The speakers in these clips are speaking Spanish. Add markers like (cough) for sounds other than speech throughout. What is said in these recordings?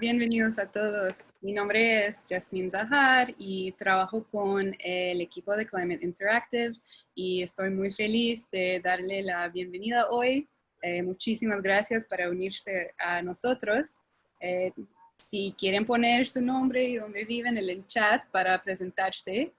bienvenidos a todos. Mi nombre es Jasmine Zahar y trabajo con el equipo de Climate Interactive y estoy muy feliz de darle la bienvenida hoy. Eh, muchísimas gracias para unirse a nosotros. Eh, si quieren poner su nombre y dónde viven en el chat para presentarse, eh,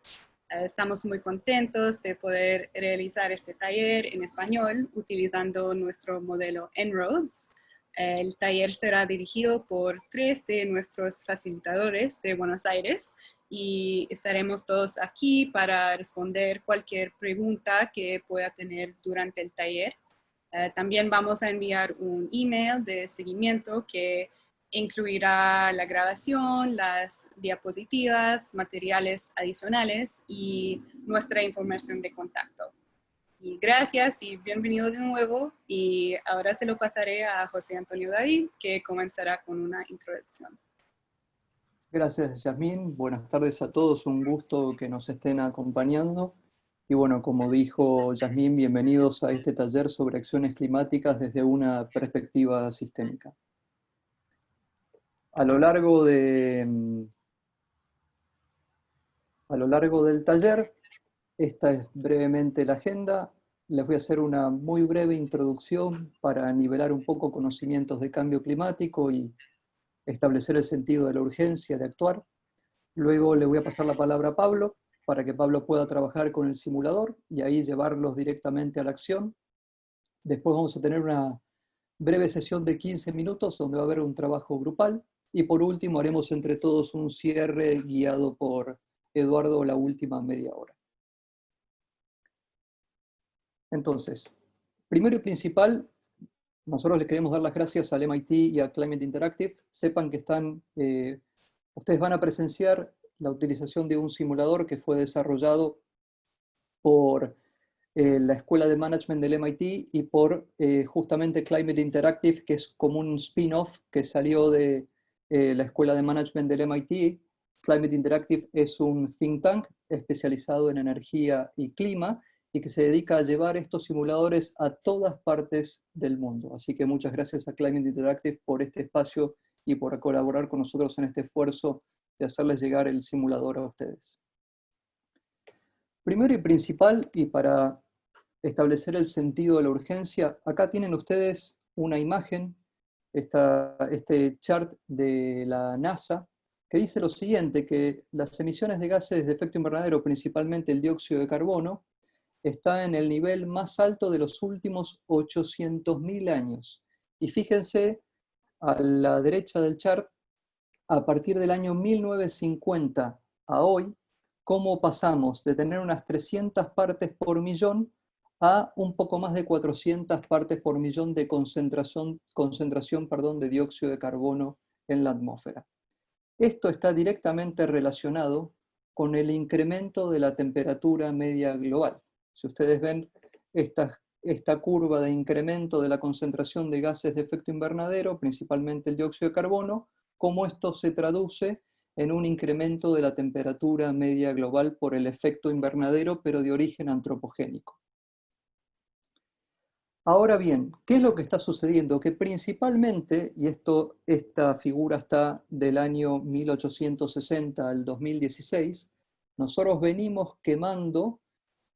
estamos muy contentos de poder realizar este taller en español utilizando nuestro modelo En-ROADS. El taller será dirigido por tres de nuestros facilitadores de Buenos Aires y estaremos todos aquí para responder cualquier pregunta que pueda tener durante el taller. Eh, también vamos a enviar un email de seguimiento que incluirá la grabación, las diapositivas, materiales adicionales y nuestra información de contacto. Y gracias y bienvenido de nuevo. Y ahora se lo pasaré a José Antonio David, que comenzará con una introducción. Gracias, Yasmín. Buenas tardes a todos. Un gusto que nos estén acompañando. Y bueno, como dijo Yasmín, bienvenidos a este taller sobre acciones climáticas desde una perspectiva sistémica. A lo largo de... A lo largo del taller esta es brevemente la agenda. Les voy a hacer una muy breve introducción para nivelar un poco conocimientos de cambio climático y establecer el sentido de la urgencia de actuar. Luego le voy a pasar la palabra a Pablo, para que Pablo pueda trabajar con el simulador y ahí llevarlos directamente a la acción. Después vamos a tener una breve sesión de 15 minutos donde va a haber un trabajo grupal. Y por último haremos entre todos un cierre guiado por Eduardo la última media hora. Entonces, primero y principal, nosotros les queremos dar las gracias al MIT y a Climate Interactive. Sepan que están, eh, ustedes van a presenciar la utilización de un simulador que fue desarrollado por eh, la Escuela de Management del MIT y por eh, justamente Climate Interactive, que es como un spin-off que salió de la Escuela de Management del MIT. Climate Interactive es un think tank especializado en energía y clima, y que se dedica a llevar estos simuladores a todas partes del mundo. Así que muchas gracias a Climate Interactive por este espacio y por colaborar con nosotros en este esfuerzo de hacerles llegar el simulador a ustedes. Primero y principal, y para establecer el sentido de la urgencia, acá tienen ustedes una imagen, esta, este chart de la NASA, que dice lo siguiente, que las emisiones de gases de efecto invernadero, principalmente el dióxido de carbono, está en el nivel más alto de los últimos 800.000 años. Y fíjense a la derecha del chart, a partir del año 1950 a hoy, cómo pasamos de tener unas 300 partes por millón a un poco más de 400 partes por millón de concentración, concentración perdón, de dióxido de carbono en la atmósfera. Esto está directamente relacionado con el incremento de la temperatura media global. Si ustedes ven esta, esta curva de incremento de la concentración de gases de efecto invernadero, principalmente el dióxido de carbono, cómo esto se traduce en un incremento de la temperatura media global por el efecto invernadero, pero de origen antropogénico. Ahora bien, ¿qué es lo que está sucediendo? Que principalmente, y esto, esta figura está del año 1860 al 2016, nosotros venimos quemando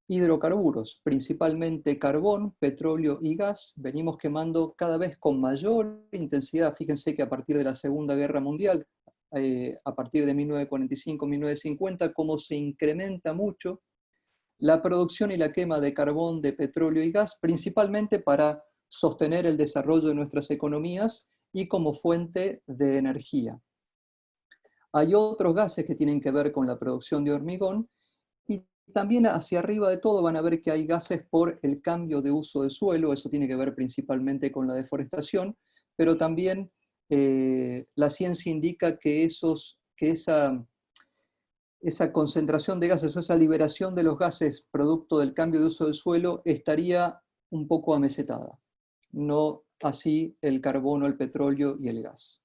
hidrocarburos, principalmente carbón, petróleo y gas, venimos quemando cada vez con mayor intensidad. Fíjense que a partir de la Segunda Guerra Mundial, eh, a partir de 1945-1950, cómo se incrementa mucho la producción y la quema de carbón, de petróleo y gas, principalmente para sostener el desarrollo de nuestras economías y como fuente de energía. Hay otros gases que tienen que ver con la producción de hormigón también hacia arriba de todo van a ver que hay gases por el cambio de uso de suelo, eso tiene que ver principalmente con la deforestación, pero también eh, la ciencia indica que, esos, que esa, esa concentración de gases o esa liberación de los gases producto del cambio de uso del suelo estaría un poco amesetada, no así el carbono, el petróleo y el gas.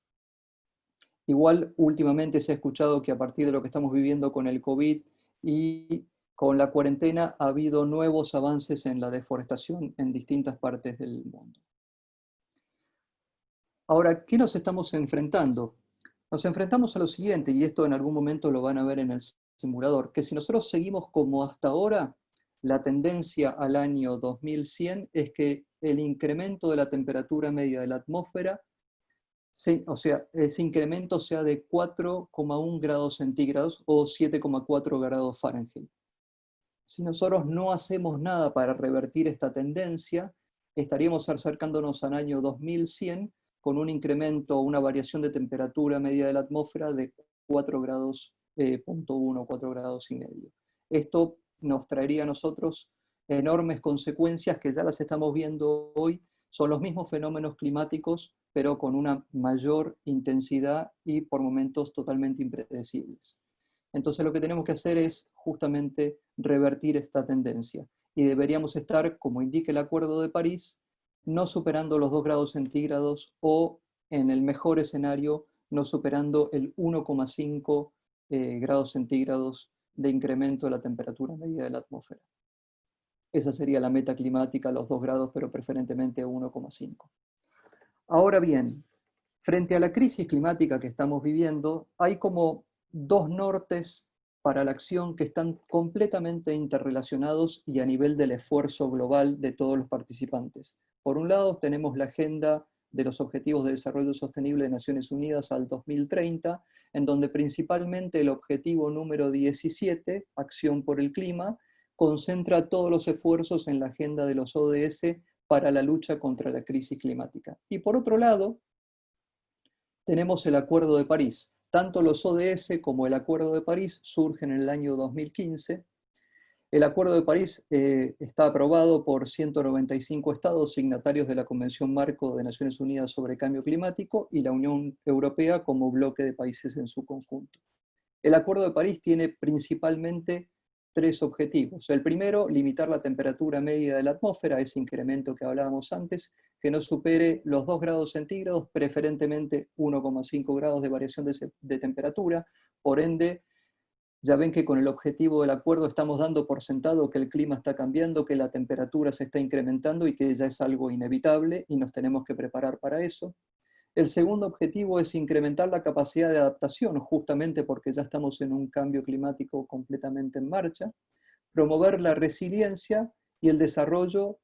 Igual últimamente se ha escuchado que a partir de lo que estamos viviendo con el COVID y con la cuarentena ha habido nuevos avances en la deforestación en distintas partes del mundo. Ahora, ¿qué nos estamos enfrentando? nos enfrentamos a lo siguiente, y esto en algún momento lo van a ver en el simulador, que si nosotros seguimos como hasta ahora, la tendencia al año 2100 es que el incremento de la temperatura media de la atmósfera, o sea, ese incremento sea de 4,1 grados centígrados o 7,4 grados Fahrenheit. Si nosotros no hacemos nada para revertir esta tendencia, estaríamos acercándonos al año 2100 con un incremento una variación de temperatura media de la atmósfera de 4 grados, eh, 4 grados y medio. Esto nos traería a nosotros enormes consecuencias que ya las estamos viendo hoy, son los mismos fenómenos climáticos, pero con una mayor intensidad y por momentos totalmente impredecibles. Entonces lo que tenemos que hacer es justamente revertir esta tendencia y deberíamos estar, como indica el Acuerdo de París, no superando los 2 grados centígrados o, en el mejor escenario, no superando el 1,5 eh, grados centígrados de incremento de la temperatura media de la atmósfera. Esa sería la meta climática, los 2 grados, pero preferentemente 1,5. Ahora bien, frente a la crisis climática que estamos viviendo, hay como dos nortes para la acción que están completamente interrelacionados y a nivel del esfuerzo global de todos los participantes. Por un lado tenemos la agenda de los Objetivos de Desarrollo Sostenible de Naciones Unidas al 2030, en donde principalmente el objetivo número 17, Acción por el Clima, concentra todos los esfuerzos en la agenda de los ODS para la lucha contra la crisis climática. Y por otro lado, tenemos el Acuerdo de París. Tanto los ODS como el Acuerdo de París surgen en el año 2015, el Acuerdo de París eh, está aprobado por 195 estados signatarios de la Convención Marco de Naciones Unidas sobre Cambio Climático y la Unión Europea como bloque de países en su conjunto. El Acuerdo de París tiene principalmente tres objetivos. El primero, limitar la temperatura media de la atmósfera, ese incremento que hablábamos antes, que no supere los 2 grados centígrados, preferentemente 1,5 grados de variación de, de temperatura, por ende ya ven que con el objetivo del acuerdo estamos dando por sentado que el clima está cambiando, que la temperatura se está incrementando y que ya es algo inevitable y nos tenemos que preparar para eso. El segundo objetivo es incrementar la capacidad de adaptación, justamente porque ya estamos en un cambio climático completamente en marcha. Promover la resiliencia y el desarrollo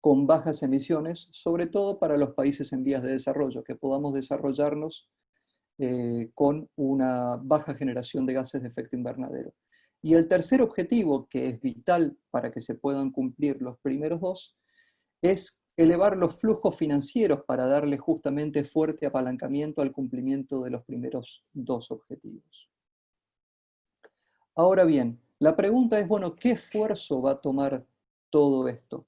con bajas emisiones, sobre todo para los países en vías de desarrollo, que podamos desarrollarnos eh, con una baja generación de gases de efecto invernadero. Y el tercer objetivo, que es vital para que se puedan cumplir los primeros dos, es elevar los flujos financieros para darle justamente fuerte apalancamiento al cumplimiento de los primeros dos objetivos. Ahora bien, la pregunta es, bueno, ¿qué esfuerzo va a tomar todo esto?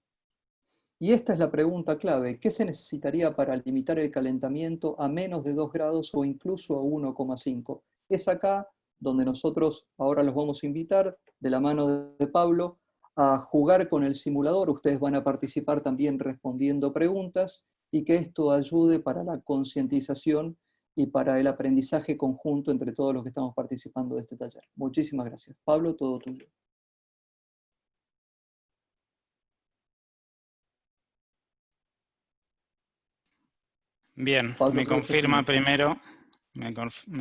Y esta es la pregunta clave, ¿qué se necesitaría para limitar el calentamiento a menos de 2 grados o incluso a 1,5? Es acá donde nosotros ahora los vamos a invitar, de la mano de Pablo, a jugar con el simulador. Ustedes van a participar también respondiendo preguntas y que esto ayude para la concientización y para el aprendizaje conjunto entre todos los que estamos participando de este taller. Muchísimas gracias. Pablo, todo tuyo. Bien, me confirma primero, me,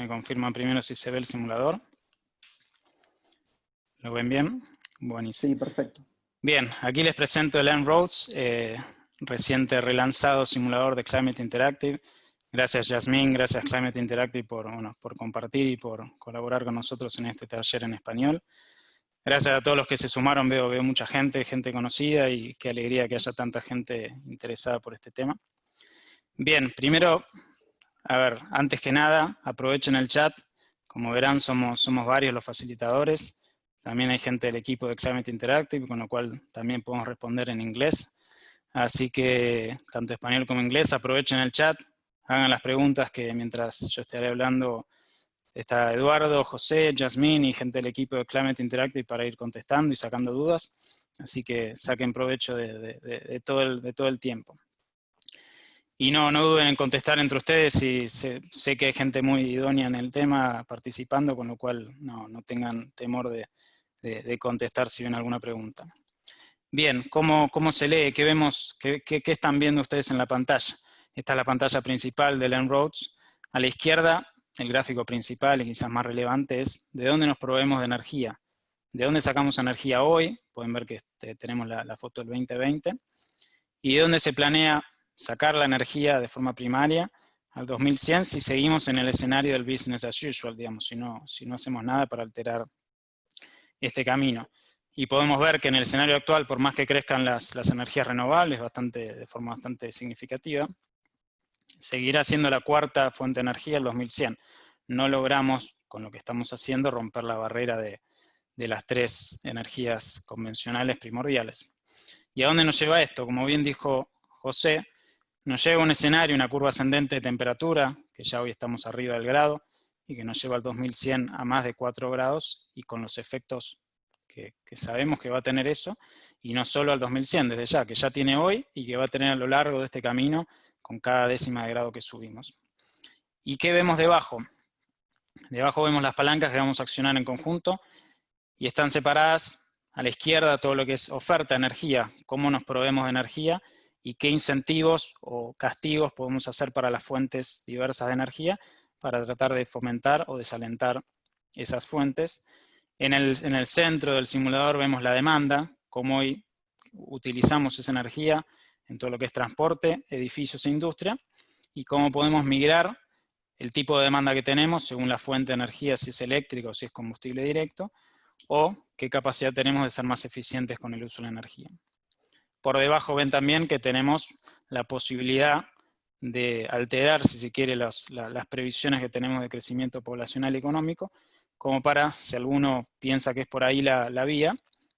confirma primero si se ve el simulador. ¿Lo ven bien? Buenísimo. Sí, perfecto. Bien, aquí les presento el En-Roads, eh, reciente relanzado simulador de Climate Interactive. Gracias Yasmin, gracias Climate Interactive por, por compartir y por colaborar con nosotros en este taller en español. Gracias a todos los que se sumaron, veo, veo mucha gente, gente conocida y qué alegría que haya tanta gente interesada por este tema. Bien, primero, a ver, antes que nada, aprovechen el chat. Como verán, somos, varios los facilitadores. También hay gente del equipo de Climate Interactive, con lo cual también podemos responder en inglés. Así que, tanto español como inglés, aprovechen el chat, hagan las preguntas que mientras yo estaré hablando está Eduardo, José, Jasmine y gente del equipo de Climate Interactive para ir contestando y sacando dudas. Así que saquen provecho de todo el tiempo. Y no, no duden en contestar entre ustedes y sé, que hay gente muy idónea en el tema participando, con lo cual no, tengan temor de, contestar si ven alguna pregunta. Bien, ¿cómo, cómo se lee? ¿Qué vemos? Qué, qué, están viendo ustedes en la pantalla? Esta es la pantalla principal de En-Roads. A la izquierda el gráfico principal y quizás más relevante es de dónde nos proveemos de energía. ¿De dónde sacamos energía hoy? Pueden ver que este, tenemos la, foto del 2020. ¿Y de dónde se planea sacar la energía de forma primaria al 2100 si seguimos en el escenario del business as usual, digamos, si no, si no hacemos nada para alterar este camino. Y podemos ver que en el escenario actual, por más que crezcan las, las energías renovables de forma bastante significativa, seguirá siendo la cuarta fuente de energía el 2100. No logramos, con lo que estamos haciendo, romper la barrera de, de las tres energías convencionales primordiales. ¿Y a dónde nos lleva esto? Como bien dijo José, nos lleva a un escenario, una curva ascendente de temperatura, que ya hoy estamos arriba del grado, y que nos lleva al 2100 a más de 4 grados, y con los efectos que, sabemos que va a tener eso, y no solo al 2100 desde ya, que ya tiene hoy, y que va a tener a lo largo de este camino, con cada décima de grado que subimos. ¿Y qué vemos debajo? Debajo vemos las palancas que vamos a accionar en conjunto, y están separadas a la izquierda todo lo que es oferta energía, cómo nos proveemos de energía, y qué incentivos o castigos podemos hacer para las fuentes diversas de energía para tratar de fomentar o desalentar esas fuentes. En el, en el centro del simulador vemos la demanda, cómo hoy utilizamos esa energía en todo lo que es transporte, edificios e industria, y cómo podemos migrar el tipo de demanda que tenemos según la fuente de energía, si es eléctrico o si es combustible directo, o qué capacidad tenemos de ser más eficientes con el uso de la energía. Por debajo ven también que tenemos la posibilidad de alterar, si se quiere, las, previsiones que tenemos de crecimiento poblacional y económico, como para, si alguno piensa que es por ahí la, la vía,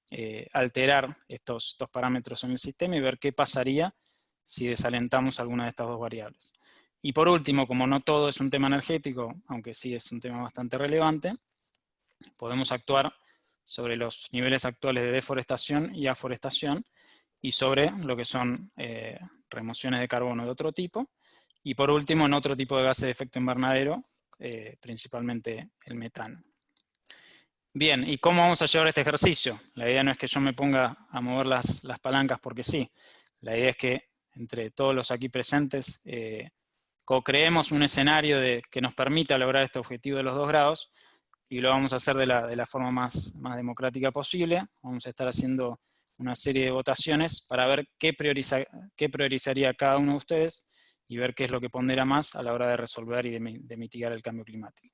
eh, alterar estos, estos parámetros en el sistema y ver qué pasaría si desalentamos alguna de estas dos variables. Y por último, como no todo es un tema energético, aunque sí es un tema bastante relevante, podemos actuar sobre los niveles actuales de deforestación y aforestación, y sobre lo que son eh, remociones de carbono de otro tipo, y por último en otro tipo de gases de efecto invernadero, eh, principalmente el metano. Bien, ¿y cómo vamos a llevar este ejercicio? La idea no es que yo me ponga a mover las, las palancas porque sí, la idea es que entre todos los aquí presentes eh, co-creemos un escenario de, que nos permita lograr este objetivo de los dos grados, y lo vamos a hacer de la, de la forma más, más democrática posible, vamos a estar haciendo una serie de votaciones para ver qué, prioriza, qué priorizaría cada uno de ustedes y ver qué es lo que pondera más a la hora de resolver y de, de mitigar el cambio climático.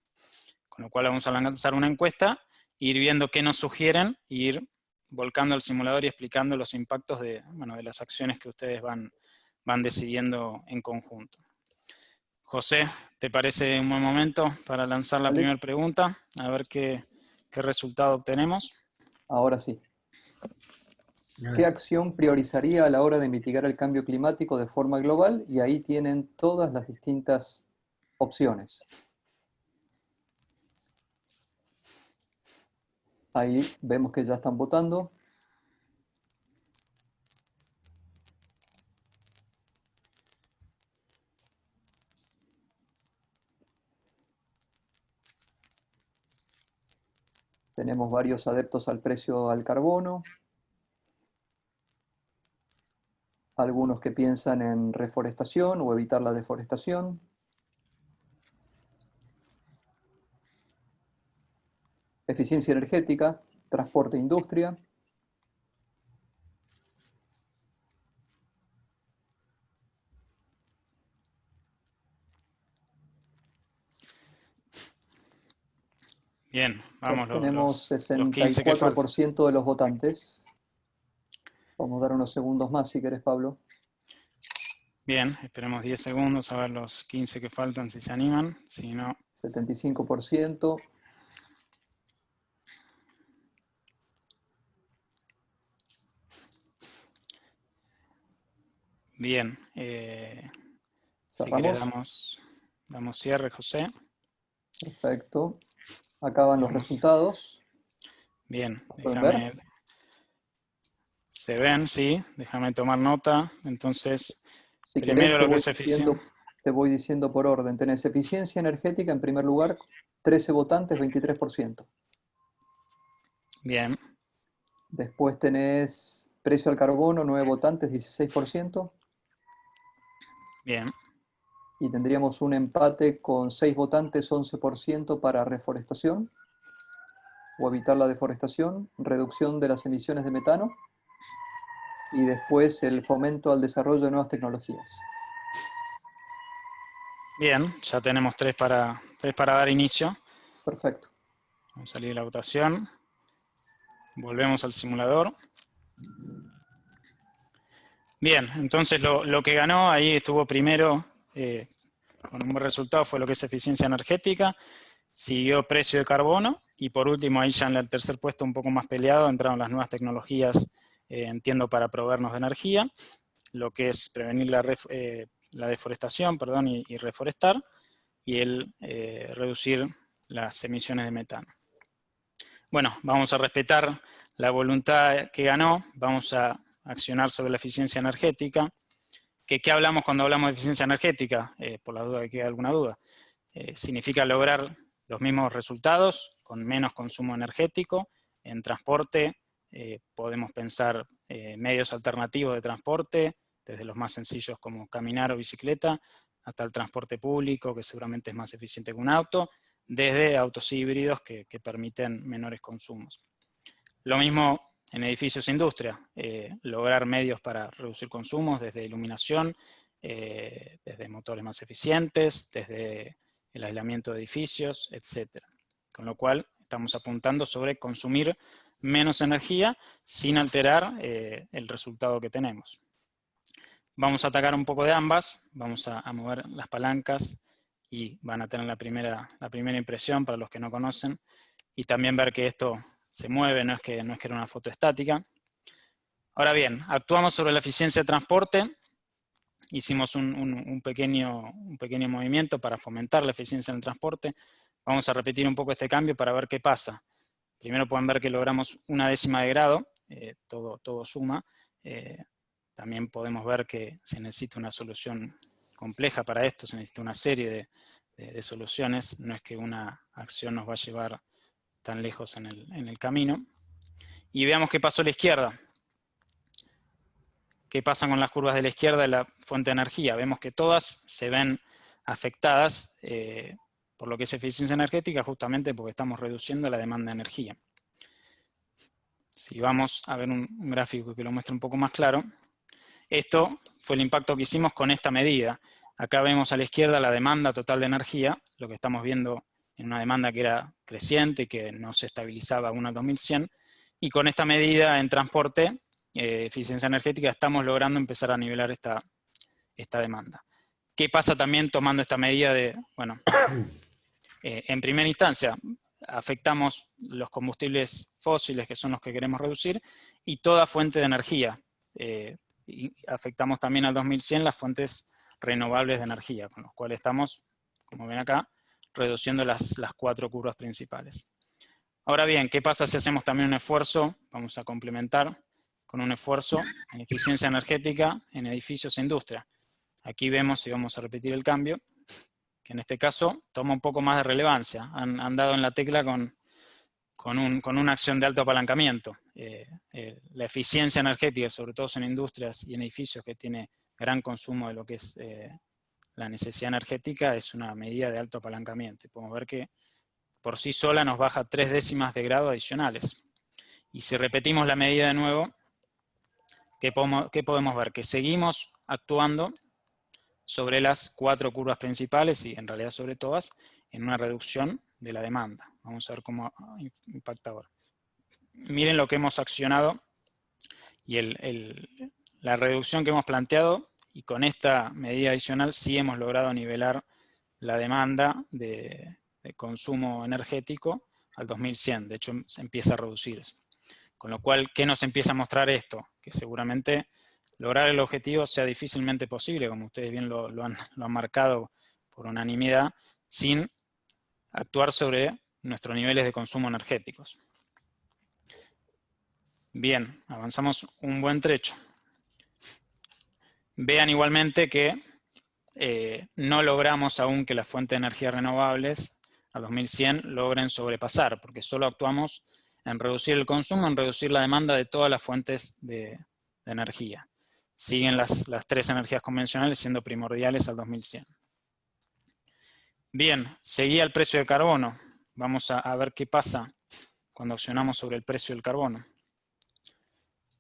Con lo cual vamos a lanzar una encuesta, ir viendo qué nos sugieren, e ir volcando al simulador y explicando los impactos de, bueno, de las acciones que ustedes van, van decidiendo en conjunto. José, ¿te parece un buen momento para lanzar la primera pregunta? A ver qué, qué resultado obtenemos. Ahora sí. ¿Qué acción priorizaría a la hora de mitigar el cambio climático de forma global? Y ahí tienen todas las distintas opciones. Ahí vemos que ya están votando. Tenemos varios adeptos al precio al carbono. Algunos que piensan en reforestación o evitar la deforestación. Eficiencia energética, transporte e industria. Bien, vamos. Tenemos 64% de los votantes. Vamos a dar unos segundos más si querés, Pablo. Bien, esperemos 10 segundos a ver los 15 que faltan si se animan, si no... 75%. Bien. Eh, si damos, damos cierre, José. Perfecto. Acaban los resultados. Bien, déjame se ven, sí, déjame tomar nota. Entonces, primero lo que es eficiencia. Te voy diciendo por orden. Tenés eficiencia energética en primer lugar, 13 votantes, 23%. Bien. Después tenés precio al carbono, 9 votantes, 16%. Bien. y tendríamos un empate con 6 votantes, 11% para reforestación o evitar la deforestación, reducción de las emisiones de metano y después el fomento al desarrollo de nuevas tecnologías. Bien, ya tenemos tres para, tres para dar inicio. Perfecto. Vamos a salir de la votación. Volvemos al simulador. Bien, entonces lo, que ganó ahí estuvo primero, eh, con un buen resultado, fue lo que es eficiencia energética, siguió precio de carbono, y por último, ahí ya en el tercer puesto un poco más peleado, entraron las nuevas tecnologías, eh, entiendo, para proveernos de energía, lo que es prevenir la, eh, deforestación perdón, y, reforestar, y el reducir las emisiones de metano. Bueno, vamos a respetar la voluntad que ganó, vamos a accionar sobre la eficiencia energética. ¿Qué, qué hablamos cuando hablamos de eficiencia energética? Eh, por la duda que quede alguna duda. Eh, significa lograr los mismos resultados con menos consumo energético. En transporte eh, podemos pensar medios alternativos de transporte, desde los más sencillos como caminar o bicicleta, hasta el transporte público, que seguramente es más eficiente que un auto, desde autos híbridos que, permiten menores consumos. Lo mismo en edificios e industria, eh, lograr medios para reducir consumos desde iluminación, eh, desde motores más eficientes, desde el aislamiento de edificios, etc. Con lo cual estamos apuntando sobre consumir menos energía sin alterar eh, el resultado que tenemos. Vamos a atacar un poco de ambas, vamos a, mover las palancas y van a tener la primera, la primera impresión para los que no conocen y también ver que esto se mueve, no es, que, no es que era una foto estática. Ahora bien, actuamos sobre la eficiencia de transporte, hicimos un, pequeño, un pequeño movimiento para fomentar la eficiencia en el transporte. Vamos a repetir un poco este cambio para ver qué pasa. Primero pueden ver que logramos una décima de grado, eh, todo, todo suma. Eh, también podemos ver que se necesita una solución compleja para esto, se necesita una serie de, soluciones, no es que una acción nos va a llevar tan lejos en el, camino. Y veamos qué pasó a la izquierda. ¿Qué pasa con las curvas de la izquierda de la fuente de energía? Vemos que todas se ven afectadas eh, por lo que es eficiencia energética, justamente porque estamos reduciendo la demanda de energía. Si vamos a ver un, gráfico que lo muestre un poco más claro, esto fue el impacto que hicimos con esta medida. Acá vemos a la izquierda la demanda total de energía, lo que estamos viendo en una demanda que era creciente, que no se estabilizaba aún al 2100, y con esta medida en transporte, eh, eficiencia energética, estamos logrando empezar a nivelar esta, esta demanda. ¿Qué pasa también tomando esta medida de, bueno, eh, en primera instancia, afectamos los combustibles fósiles, que son los que queremos reducir, y toda fuente de energía. Eh, y afectamos también al 2100 las fuentes renovables de energía, con los cuales estamos, como ven acá, reduciendo las, las cuatro curvas principales. Ahora bien, ¿qué pasa si hacemos también un esfuerzo? Vamos a complementar con un esfuerzo en eficiencia energética en edificios e industria. Aquí vemos, y vamos a repetir el cambio, que en este caso toma un poco más de relevancia. Han, dado en la tecla con, con, un, con, una acción de alto apalancamiento. Eh, eh, la eficiencia energética, sobre todo en industrias y en edificios que tiene gran consumo de lo que es eh, la necesidad energética es una medida de alto apalancamiento. Podemos ver que por sí sola nos baja tres décimas de grado adicionales. Y si repetimos la medida de nuevo, ¿qué podemos, ver? Que seguimos actuando sobre las cuatro curvas principales y en realidad sobre todas, en una reducción de la demanda. Vamos a ver cómo impacta ahora. Miren lo que hemos accionado y la reducción que hemos planteado y con esta medida adicional sí hemos logrado nivelar la demanda de, consumo energético al 2100, de hecho se empieza a reducir eso. Con lo cual, ¿qué nos empieza a mostrar esto? Que seguramente lograr el objetivo sea difícilmente posible, como ustedes bien lo, han, lo han marcado por unanimidad, sin actuar sobre nuestros niveles de consumo energéticos. Bien, avanzamos un buen trecho. Vean igualmente que eh, no logramos aún que las fuentes de energía renovables a 2100 logren sobrepasar, porque solo actuamos en reducir el consumo, en reducir la demanda de todas las fuentes de, energía. Siguen las, tres energías convencionales siendo primordiales al 2100. Bien, seguía el precio de carbono. Vamos a, ver qué pasa cuando accionamos sobre el precio del carbono.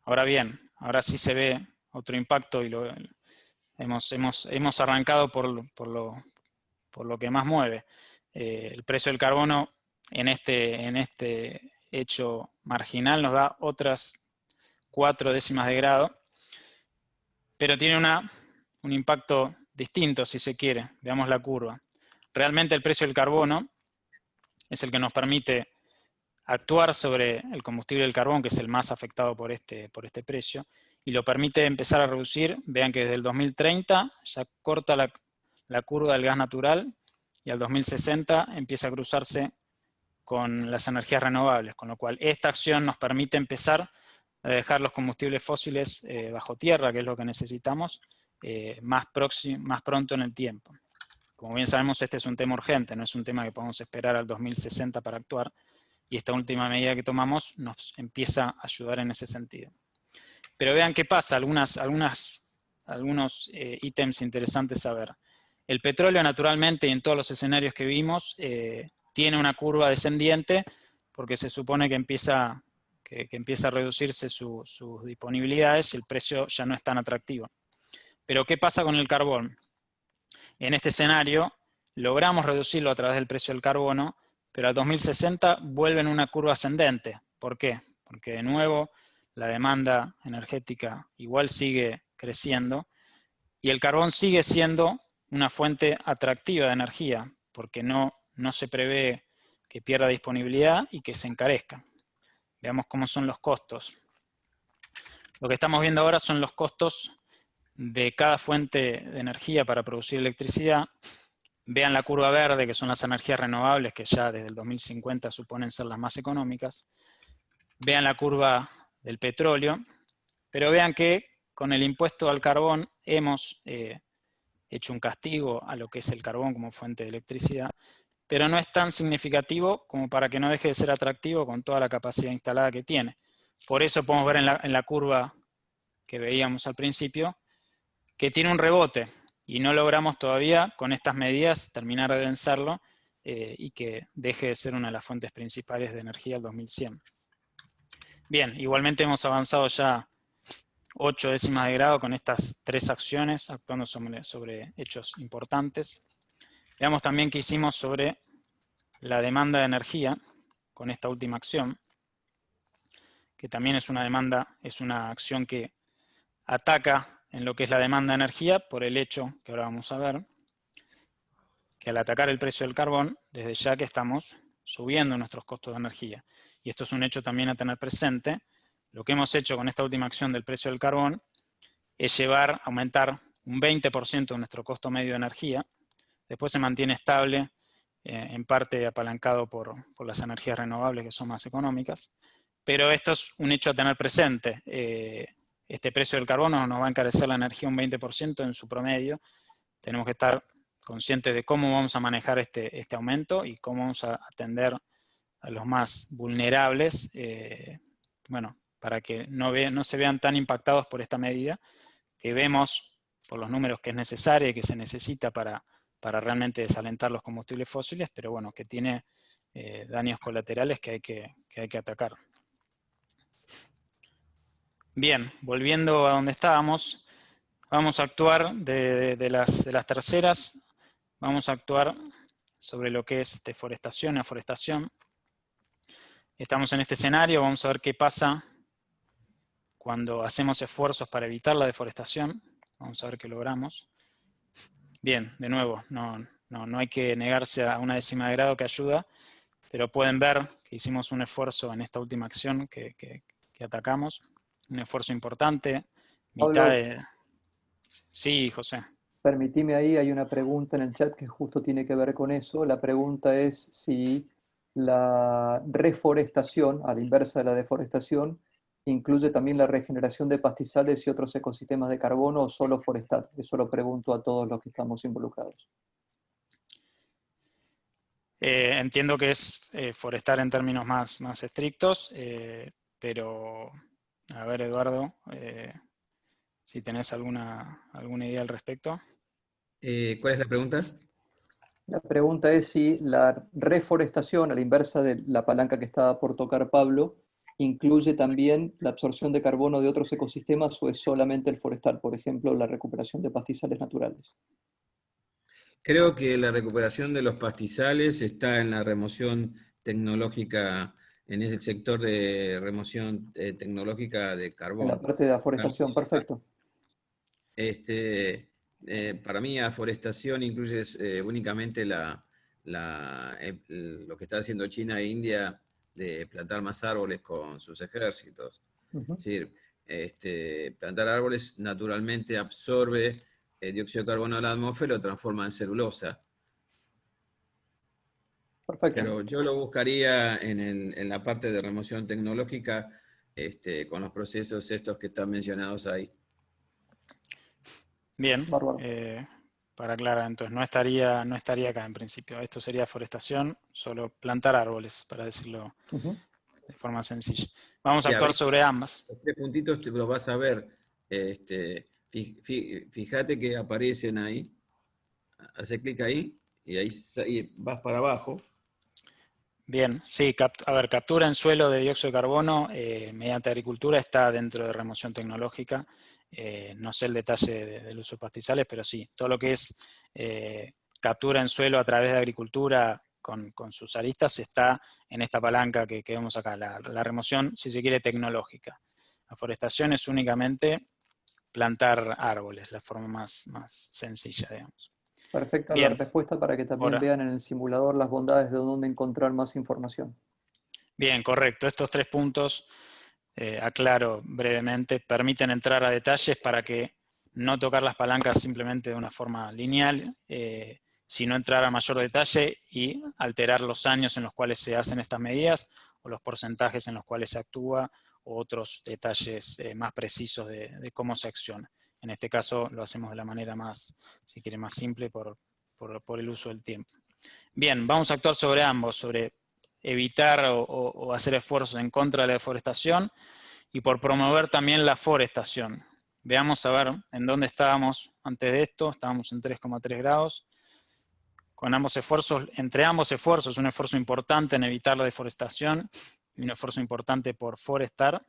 Ahora bien, ahora sí se ve otro impacto y lo, hemos, hemos, hemos arrancado por, por, lo, por, lo, que más mueve. Eh, el precio del carbono en este, en este hecho marginal nos da otras cuatro décimas de grado, pero tiene una, un impacto distinto, si se quiere. Veamos la curva. Realmente el precio del carbono es el que nos permite actuar sobre el combustible del carbón, que es el más afectado por este, por este precio, y lo permite empezar a reducir. Vean que desde el 2030 ya corta la, la curva del gas natural y al 2060 empieza a cruzarse con las energías renovables, con lo cual esta acción nos permite empezar a dejar los combustibles fósiles eh, bajo tierra, que es lo que necesitamos, eh, más, más pronto en el tiempo. Como bien sabemos, este es un tema urgente, no es un tema que podemos esperar al 2060 para actuar, y esta última medida que tomamos nos empieza a ayudar en ese sentido. Pero vean qué pasa, algunas, algunas, algunos eh, ítems interesantes a ver. El petróleo naturalmente y en todos los escenarios que vimos tiene una curva descendiente porque se supone que empieza, que, empieza a reducirse sus disponibilidades y el precio ya no es tan atractivo. Pero ¿qué pasa con el carbón? En este escenario logramos reducirlo a través del precio del carbono, pero al 2060 vuelve en una curva ascendente. ¿Por qué? Porque de nuevo la demanda energética igual sigue creciendo y el carbón sigue siendo una fuente atractiva de energía, porque no no se prevé que pierda disponibilidad y que se encarezca. Veamos cómo son los costos. Lo que estamos viendo ahora son los costos de cada fuente de energía para producir electricidad. Vean la curva verde, que son las energías renovables, que ya desde el 2050 suponen ser las más económicas. Vean la curva del petróleo, pero vean que con el impuesto al carbón hemos eh, hecho un castigo a lo que es el carbón como fuente de electricidad, pero no es tan significativo como para que no deje de ser atractivo con toda la capacidad instalada que tiene. Por eso podemos ver en la, curva que veíamos al principio, que tiene un rebote, y no logramos todavía con estas medidas terminar de vencerlo eh, y que deje de ser una de las fuentes principales de energía al 2100. Bien, igualmente hemos avanzado ya 8 décimas de grado con estas tres acciones, actuando sobre hechos importantes. Veamos también qué hicimos sobre la demanda de energía con esta última acción, que también es una demanda, es una acción que ataca en lo que es la demanda de energía por el hecho, que ahora vamos a ver, que al atacar el precio del carbón, desde ya que estamos subiendo nuestros costos de energía. Y esto es un hecho también a tener presente. Lo que hemos hecho con esta última acción del precio del carbón es llevar, aumentar un 20% de nuestro costo medio de energía, Después se mantiene estable, eh, en parte apalancado por, las energías renovables que son más económicas. Pero esto es un hecho a tener presente. Eh, este precio del carbono nos va a encarecer la energía un 20% en su promedio. Tenemos que estar conscientes de cómo vamos a manejar este, este aumento y cómo vamos a atender a los más vulnerables, eh, bueno, para que no, no se vean tan impactados por esta medida, que vemos por los números que es necesaria y que se necesita para, para realmente desalentar los combustibles fósiles, pero bueno, que tiene eh, daños colaterales que hay que, hay que atacar. Bien, volviendo a donde estábamos, vamos a actuar de, las, de las terceras, vamos a actuar sobre lo que es deforestación y aforestación. Estamos en este escenario, vamos a ver qué pasa cuando hacemos esfuerzos para evitar la deforestación. Vamos a ver qué logramos. Bien, de nuevo, no, no, hay que negarse a una décima de grado que ayuda, pero pueden ver que hicimos un esfuerzo en esta última acción que, atacamos, un esfuerzo importante, mitad de... Sí, José. Permitime ahí, hay una pregunta en el chat que justo tiene que ver con eso. La pregunta es si la reforestación, a la inversa de la deforestación, incluye también la regeneración de pastizales y otros ecosistemas de carbono o solo forestal? Eso lo pregunto a todos los que estamos involucrados. Eh, entiendo que es eh, forestal en términos más, más estrictos, eh, pero a ver Eduardo, si tenés alguna, alguna idea al respecto. ¿Cuál es la pregunta? La pregunta es si la reforestación, a la inversa de la palanca que estaba por tocar Pablo, incluye también la absorción de carbono de otros ecosistemas o es solamente el forestal, por ejemplo, la recuperación de pastizales naturales. Creo que la recuperación de los pastizales está en la remoción tecnológica, en ese sector de remoción eh, tecnológica de carbono. En la parte de afforestación, perfecto. Este, eh, para mí, aforestación incluye eh, únicamente la, lo que está haciendo China e India de plantar más árboles con sus ejércitos. Es decir, este, plantar árboles naturalmente absorbe el dióxido de carbono de la atmósfera y lo transforma en celulosa. Perfecto. Pero yo lo buscaría en, la parte de remoción tecnológica este, con los procesos estos que están mencionados ahí. Bien, eh, para aclarar, entonces no estaría, no estaría acá en principio. Esto sería forestación, solo plantar árboles, para decirlo de forma sencilla. Vamos a actuar sobre ambas. Los tres puntitos te lo vas a ver. Este, fíjate que aparecen ahí. Hace clic ahí y ahí vas para abajo. Bien, sí, a ver, captura en suelo de dióxido de carbono eh, mediante agricultura está dentro de remoción tecnológica. Eh, no sé el detalle del uso de pastizales, pero sí, todo lo que es eh, captura en suelo a través de agricultura con, sus aristas está en esta palanca que, vemos acá, la, remoción, si se quiere, tecnológica. La forestación es únicamente plantar árboles, la forma más, más sencilla, digamos. Perfecta la respuesta para que también vean en el simulador las bondades de dónde encontrar más información. Bien, correcto. Estos tres puntos, eh, aclaro brevemente, permiten entrar a detalles para que no tocar las palancas simplemente de una forma lineal, eh, sino entrar a mayor detalle y alterar los años en los cuales se hacen estas medidas o los porcentajes en los cuales se actúa o otros detalles eh, más precisos de, cómo se acciona. En este caso lo hacemos de la manera más, si quiere, más simple por, el uso del tiempo. Bien, vamos a actuar sobre ambos, sobre evitar o, hacer esfuerzos en contra de la deforestación y por promover también la forestación. Veamos a ver en dónde estábamos antes de esto, estábamos en 3,3 grados, con ambos esfuerzos, entre ambos esfuerzos, un esfuerzo importante en evitar la deforestación y un esfuerzo importante por forestar,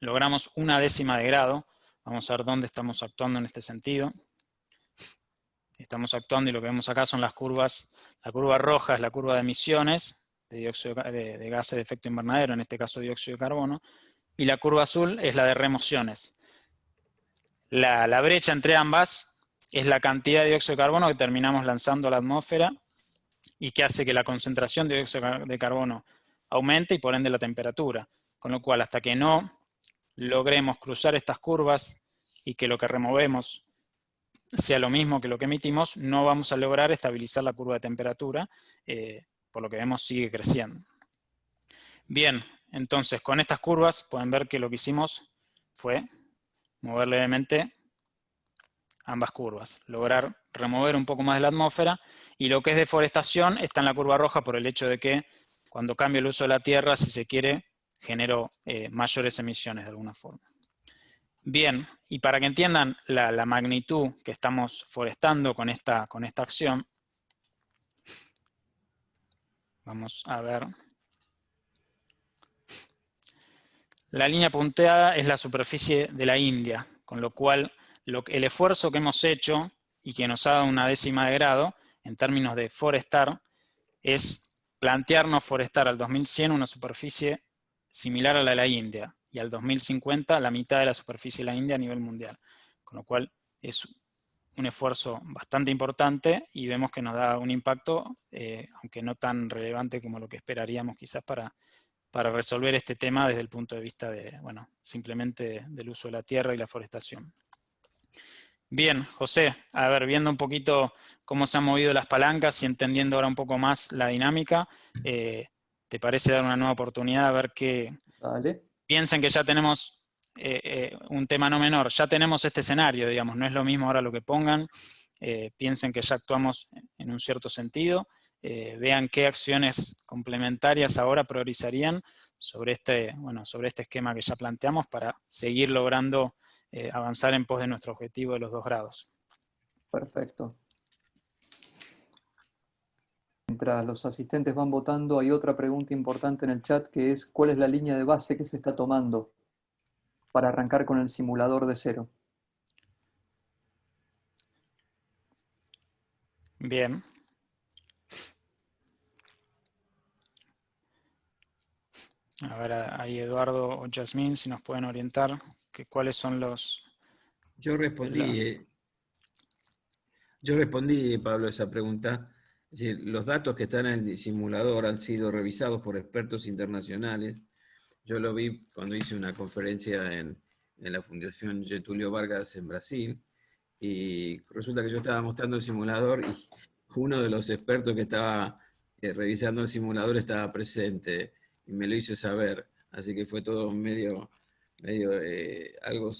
logramos una décima de grado. Vamos a ver dónde estamos actuando en este sentido. Estamos actuando y lo que vemos acá son las curvas. La curva roja es la curva de emisiones de, dióxido, de, gases de efecto invernadero, en este caso dióxido de carbono, y la curva azul es la de remociones. La, la brecha entre ambas es la cantidad de dióxido de carbono que terminamos lanzando a la atmósfera y que hace que la concentración de dióxido de carbono aumente y por ende la temperatura. Con lo cual, hasta que no logremos cruzar estas curvas y que lo que removemos sea lo mismo que lo que emitimos, no vamos a lograr estabilizar la curva de temperatura, eh, por lo que vemos sigue creciendo. Bien, entonces con estas curvas pueden ver que lo que hicimos fue mover levemente ambas curvas, lograr remover un poco más de la atmósfera, y lo que es deforestación está en la curva roja por el hecho de que cuando cambia el uso de la tierra, si se quiere, generó eh, mayores emisiones de alguna forma. Bien, y para que entiendan la, magnitud que estamos forestando con esta, con esta acción, vamos a ver. La línea punteada es la superficie de la India, con lo cual el esfuerzo que hemos hecho y que nos ha dado una décima de grado, en términos de forestar, es plantearnos forestar al 2100 una superficie similar a la de la India, y al 2050 la mitad de la superficie de la India a nivel mundial. Con lo cual es un esfuerzo bastante importante y vemos que nos da un impacto, eh, aunque no tan relevante como lo que esperaríamos quizás para, para resolver este tema desde el punto de vista de, bueno, simplemente del uso de la tierra y la forestación. Bien, José, a ver, viendo un poquito cómo se han movido las palancas y entendiendo ahora un poco más la dinámica, eh, ¿te parece dar una nueva oportunidad a ver qué... Piensen que ya tenemos eh, eh, un tema no menor, ya tenemos este escenario, digamos, no es lo mismo ahora lo que pongan, piensen que ya actuamos en un cierto sentido, vean qué acciones complementarias ahora priorizarían sobre este, bueno, sobre este esquema que ya planteamos para seguir logrando eh, avanzar en pos de nuestro objetivo de los dos grados. Perfecto. Mientras los asistentes van votando, hay otra pregunta importante en el chat que es ¿cuál es la línea de base que se está tomando para arrancar con el simulador de cero? Bien. A ver, ahí Eduardo o Jasmine, si nos pueden orientar, que cuáles son los... Yo respondí, eh, yo respondí, Pablo, esa pregunta. los datos que están en el simulador han sido revisados por expertos internacionales. Yo lo vi cuando hice una conferencia en, en la Fundación Getulio Vargas en Brasil, y resulta que yo estaba mostrando el simulador y uno de los expertos que estaba eh, revisando el simulador estaba presente y me lo hizo saber. Así que fue todo medio, medio eh, algo...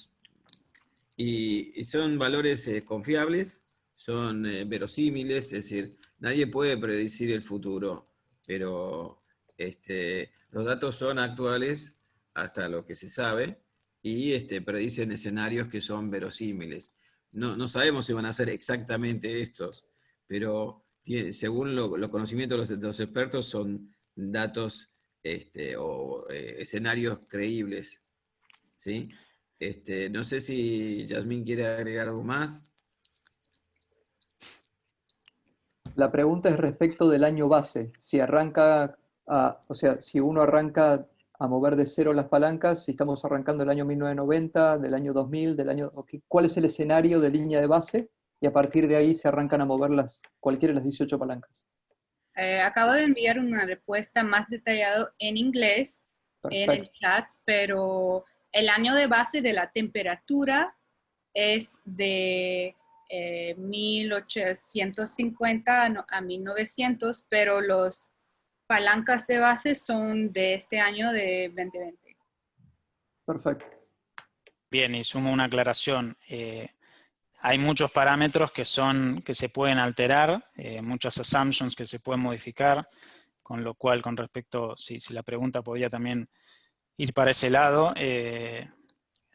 Y, son valores eh, confiables, son eh, verosímiles, es decir, nadie puede predecir el futuro, pero este, los datos son actuales hasta lo que se sabe y este, predicen escenarios que son verosímiles. No, no sabemos si van a ser exactamente estos, pero según los conocimientos de los, expertos son datos este, o eh, escenarios creíbles. ¿sí? Este, no sé si Yasmín quiere agregar algo más. La pregunta es respecto del año base. Si arranca, o sea, si uno arranca a mover de cero las palancas, si estamos arrancando el año 1990, del año 2000, del año... ¿Cuál es el escenario de línea de base? Y a partir de ahí se arrancan a mover las, cualquiera de las 18 palancas. Eh, acabo de enviar una respuesta más detallada en inglés en el chat, pero el año de base de la temperatura es de 1850 eh, a 1900, pero los palancas de base son de este año de 2020. Perfecto. Bien, y sumo una aclaración. Eh, hay muchos parámetros que, son, que se pueden alterar, eh, muchas assumptions que se pueden modificar, con lo cual con respecto, si, si la pregunta podía también ir para ese lado, eh,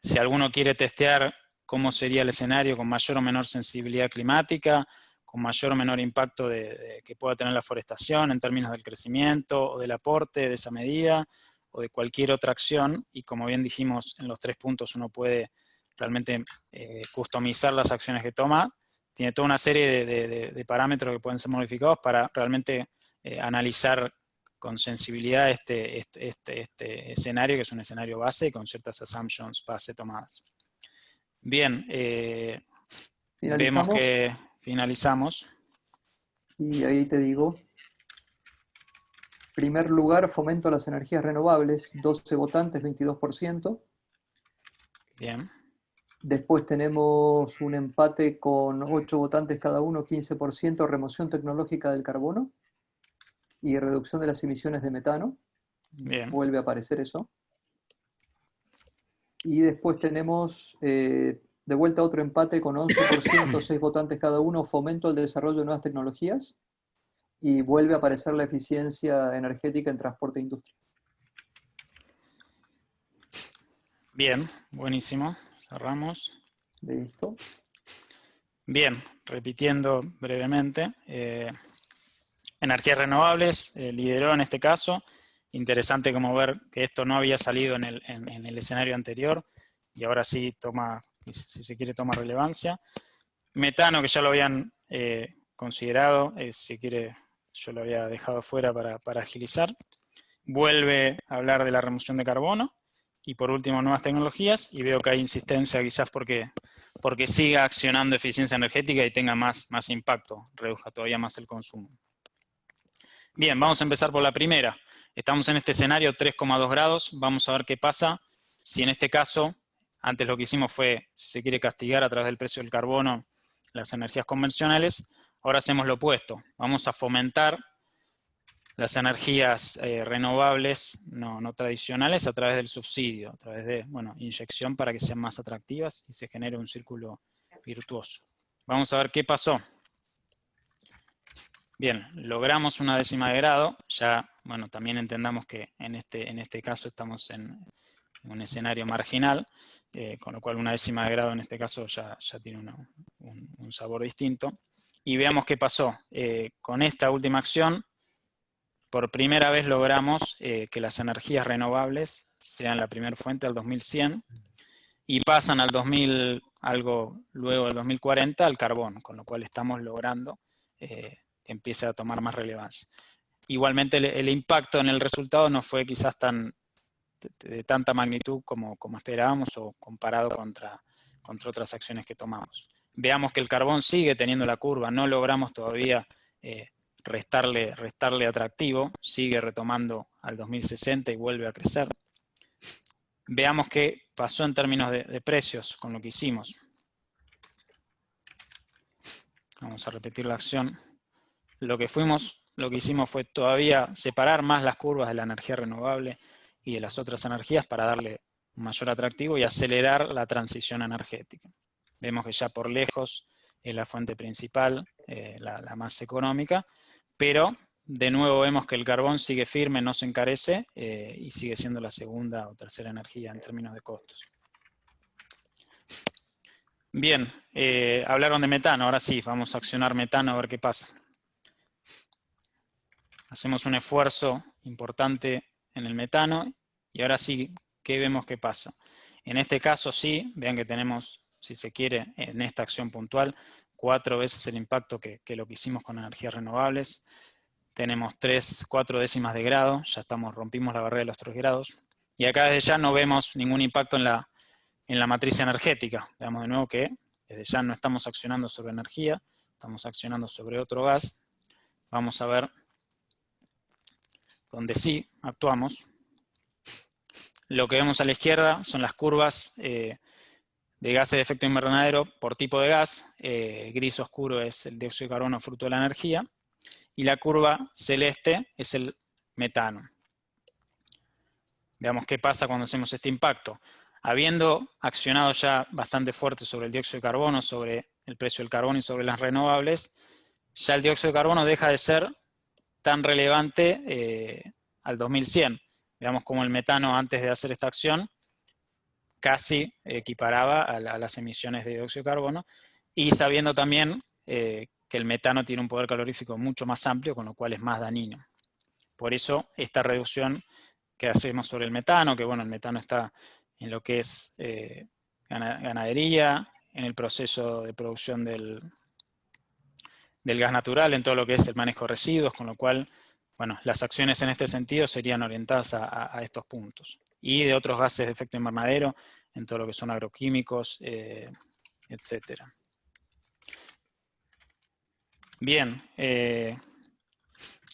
si alguno quiere testear cómo sería el escenario con mayor o menor sensibilidad climática, con mayor o menor impacto de, que pueda tener la forestación en términos del crecimiento o del aporte de esa medida o de cualquier otra acción, y como bien dijimos en los tres puntos uno puede realmente eh, customizar las acciones que toma, tiene toda una serie de, parámetros que pueden ser modificados para realmente eh, analizar con sensibilidad este, este, este, este, escenario, que es un escenario base, con ciertas assumptions base tomadas. Bien, eh, vemos que finalizamos. Y ahí te digo, primer lugar, fomento a las energías renovables, 12 votantes, 22%. Bien. Después tenemos un empate con 8 votantes cada uno, 15%, remoción tecnológica del carbono y reducción de las emisiones de metano. Vuelve a aparecer eso. Y después tenemos eh, de vuelta otro empate con 11%, 6 (coughs) votantes cada uno, fomento al desarrollo de nuevas tecnologías. Y vuelve a aparecer la eficiencia energética en transporte e industria. Bien, buenísimo. Cerramos. Listo. Bien, repitiendo brevemente. Eh, energías renovables eh, lideró en este caso. Interesante como ver que esto no había salido en el, escenario anterior y ahora sí toma, si se quiere, toma relevancia. Metano, que ya lo habían eh, considerado, si quiere, yo lo había dejado fuera para, para agilizar. Vuelve a hablar de la remoción de carbono y por último, nuevas tecnologías, y veo que hay insistencia quizás porque, porque siga accionando eficiencia energética y tenga más, más impacto, reduzca todavía más el consumo. Bien, vamos a empezar por la primera. Estamos en este escenario 3,2 grados, vamos a ver qué pasa si en este caso, antes lo que hicimos fue, si se quiere castigar a través del precio del carbono las energías convencionales, ahora hacemos lo opuesto, vamos a fomentar las energías eh, renovables no, tradicionales a través del subsidio, a través de bueno, inyección para que sean más atractivas y se genere un círculo virtuoso. Vamos a ver qué pasó. Bien, logramos una décima de grado, ya bueno, también entendamos que en este, en este caso estamos en un escenario marginal, eh, con lo cual una décima de grado en este caso ya, ya tiene un, sabor distinto. y veamos qué pasó. Eh, con esta última acción, por primera vez logramos eh, que las energías renovables sean la primera fuente al 2100 y pasan al 2000, algo luego del 2040, al carbón, con lo cual estamos logrando que empiece a tomar más relevancia. Igualmente el, impacto en el resultado no fue quizás tan de, tanta magnitud como, como, esperábamos o comparado contra, contra otras acciones que tomamos. Veamos que el carbón sigue teniendo la curva, no logramos todavía eh, restarle, restarle atractivo, sigue retomando al 2060 y vuelve a crecer. Veamos qué pasó en términos de, de precios con lo que hicimos. Vamos a repetir la acción. Lo que fuimos lo que hicimos fue todavía separar más las curvas de la energía renovable y de las otras energías para darle mayor atractivo y acelerar la transición energética. Vemos que ya por lejos es la fuente principal, eh, la, más económica, pero de nuevo vemos que el carbón sigue firme, no se encarece eh, y sigue siendo la segunda o tercera energía en términos de costos. Bien, eh, hablaron de metano, ahora sí, vamos a accionar metano a ver qué pasa hacemos un esfuerzo importante en el metano y ahora sí, ¿qué vemos que pasa? En este caso sí, vean que tenemos, si se quiere, en esta acción puntual, cuatro veces el impacto que, lo que hicimos con energías renovables. Tenemos tres, cuatro décimas de grado, ya estamos, rompimos la barrera de los tres grados. Y acá desde ya no vemos ningún impacto en la, en la matriz energética. Veamos de nuevo que desde ya no estamos accionando sobre energía, estamos accionando sobre otro gas. Vamos a ver donde sí actuamos. Lo que vemos a la izquierda son las curvas eh, de gases de efecto invernadero por tipo de gas. Eh, gris oscuro es el dióxido de carbono fruto de la energía. Y la curva celeste es el metano. Veamos qué pasa cuando hacemos este impacto. Habiendo accionado ya bastante fuerte sobre el dióxido de carbono, sobre el precio del carbono y sobre las renovables, ya el dióxido de carbono deja de ser tan relevante eh, al 2100. Veamos cómo el metano antes de hacer esta acción casi equiparaba a, las emisiones de dióxido de carbono y sabiendo también eh, que el metano tiene un poder calorífico mucho más amplio, con lo cual es más dañino. Por eso esta reducción que hacemos sobre el metano, que bueno, el metano está en lo que es eh, ganadería, en el proceso de producción del, del gas natural en todo lo que es el manejo de residuos, con lo cual, bueno, las acciones en este sentido serían orientadas a, estos puntos. Y de otros gases de efecto invernadero, en todo lo que son agroquímicos, eh, etc. Bien, eh,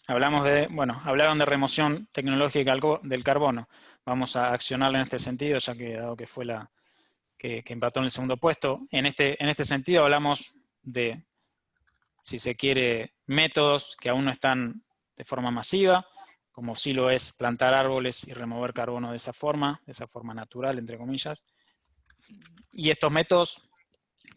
hablamos de, bueno, hablaron de remoción tecnológica del carbono. Vamos a accionarla en este sentido, ya que dado que fue la que, que empató en el segundo puesto. En este, en este sentido hablamos de si se quiere, métodos que aún no están de forma masiva, como sí lo es plantar árboles y remover carbono de esa forma, de esa forma natural, entre comillas. Y estos métodos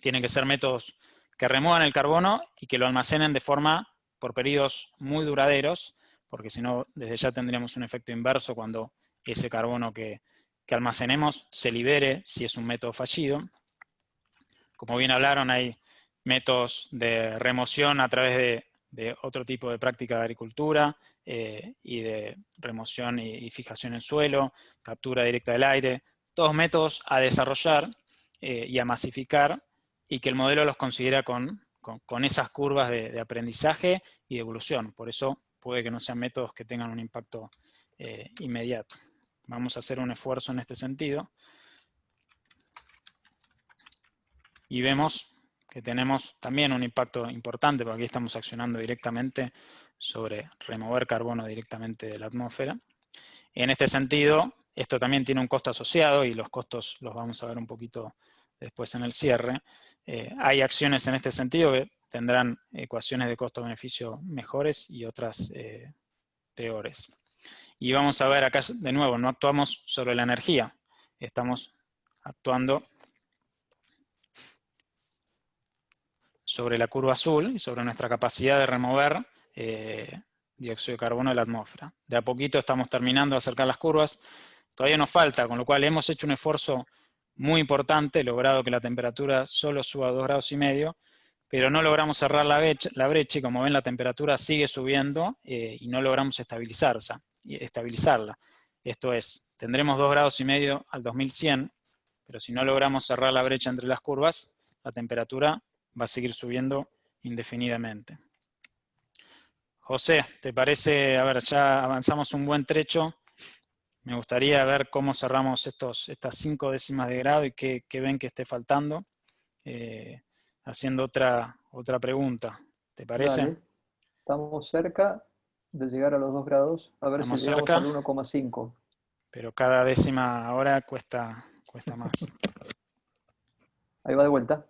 tienen que ser métodos que remuevan el carbono y que lo almacenen de forma por periodos muy duraderos, porque si no, desde ya tendríamos un efecto inverso cuando ese carbono que, que almacenemos se libere si es un método fallido. Como bien hablaron, hay métodos de remoción a través de, otro tipo de práctica de agricultura eh, y de remoción y, fijación en suelo, captura directa del aire, todos métodos a desarrollar eh, y a masificar y que el modelo los considera con, esas curvas de, aprendizaje y de evolución. Por eso puede que no sean métodos que tengan un impacto eh, inmediato. Vamos a hacer un esfuerzo en este sentido. Y vemos que tenemos también un impacto importante, porque aquí estamos accionando directamente sobre remover carbono directamente de la atmósfera. En este sentido, esto también tiene un costo asociado y los costos los vamos a ver un poquito después en el cierre. Eh, hay acciones en este sentido que tendrán ecuaciones de costo-beneficio mejores y otras eh, peores. Y vamos a ver acá de nuevo, no actuamos sobre la energía, estamos actuando sobre la curva azul y sobre nuestra capacidad de remover eh, dióxido de carbono de la atmósfera. De a poquito estamos terminando de acercar las curvas, todavía nos falta, con lo cual hemos hecho un esfuerzo muy importante, logrado que la temperatura solo suba a 2 grados y medio, pero no logramos cerrar la brecha, la brecha y como ven la temperatura sigue subiendo eh, y no logramos estabilizarla. Esto es, tendremos 2 grados y medio al 2100, pero si no logramos cerrar la brecha entre las curvas, la temperatura va a seguir subiendo indefinidamente. José, ¿te parece? A ver, ya avanzamos un buen trecho. Me gustaría ver cómo cerramos estos, estas cinco décimas de grado y qué, ven que esté faltando. Eh, haciendo otra, otra pregunta. ¿Te parece? Estamos cerca de llegar a los 2 grados. A ver si llegamos al 1,5. Pero cada décima ahora cuesta, cuesta más. (laughs) Ahí va de vuelta.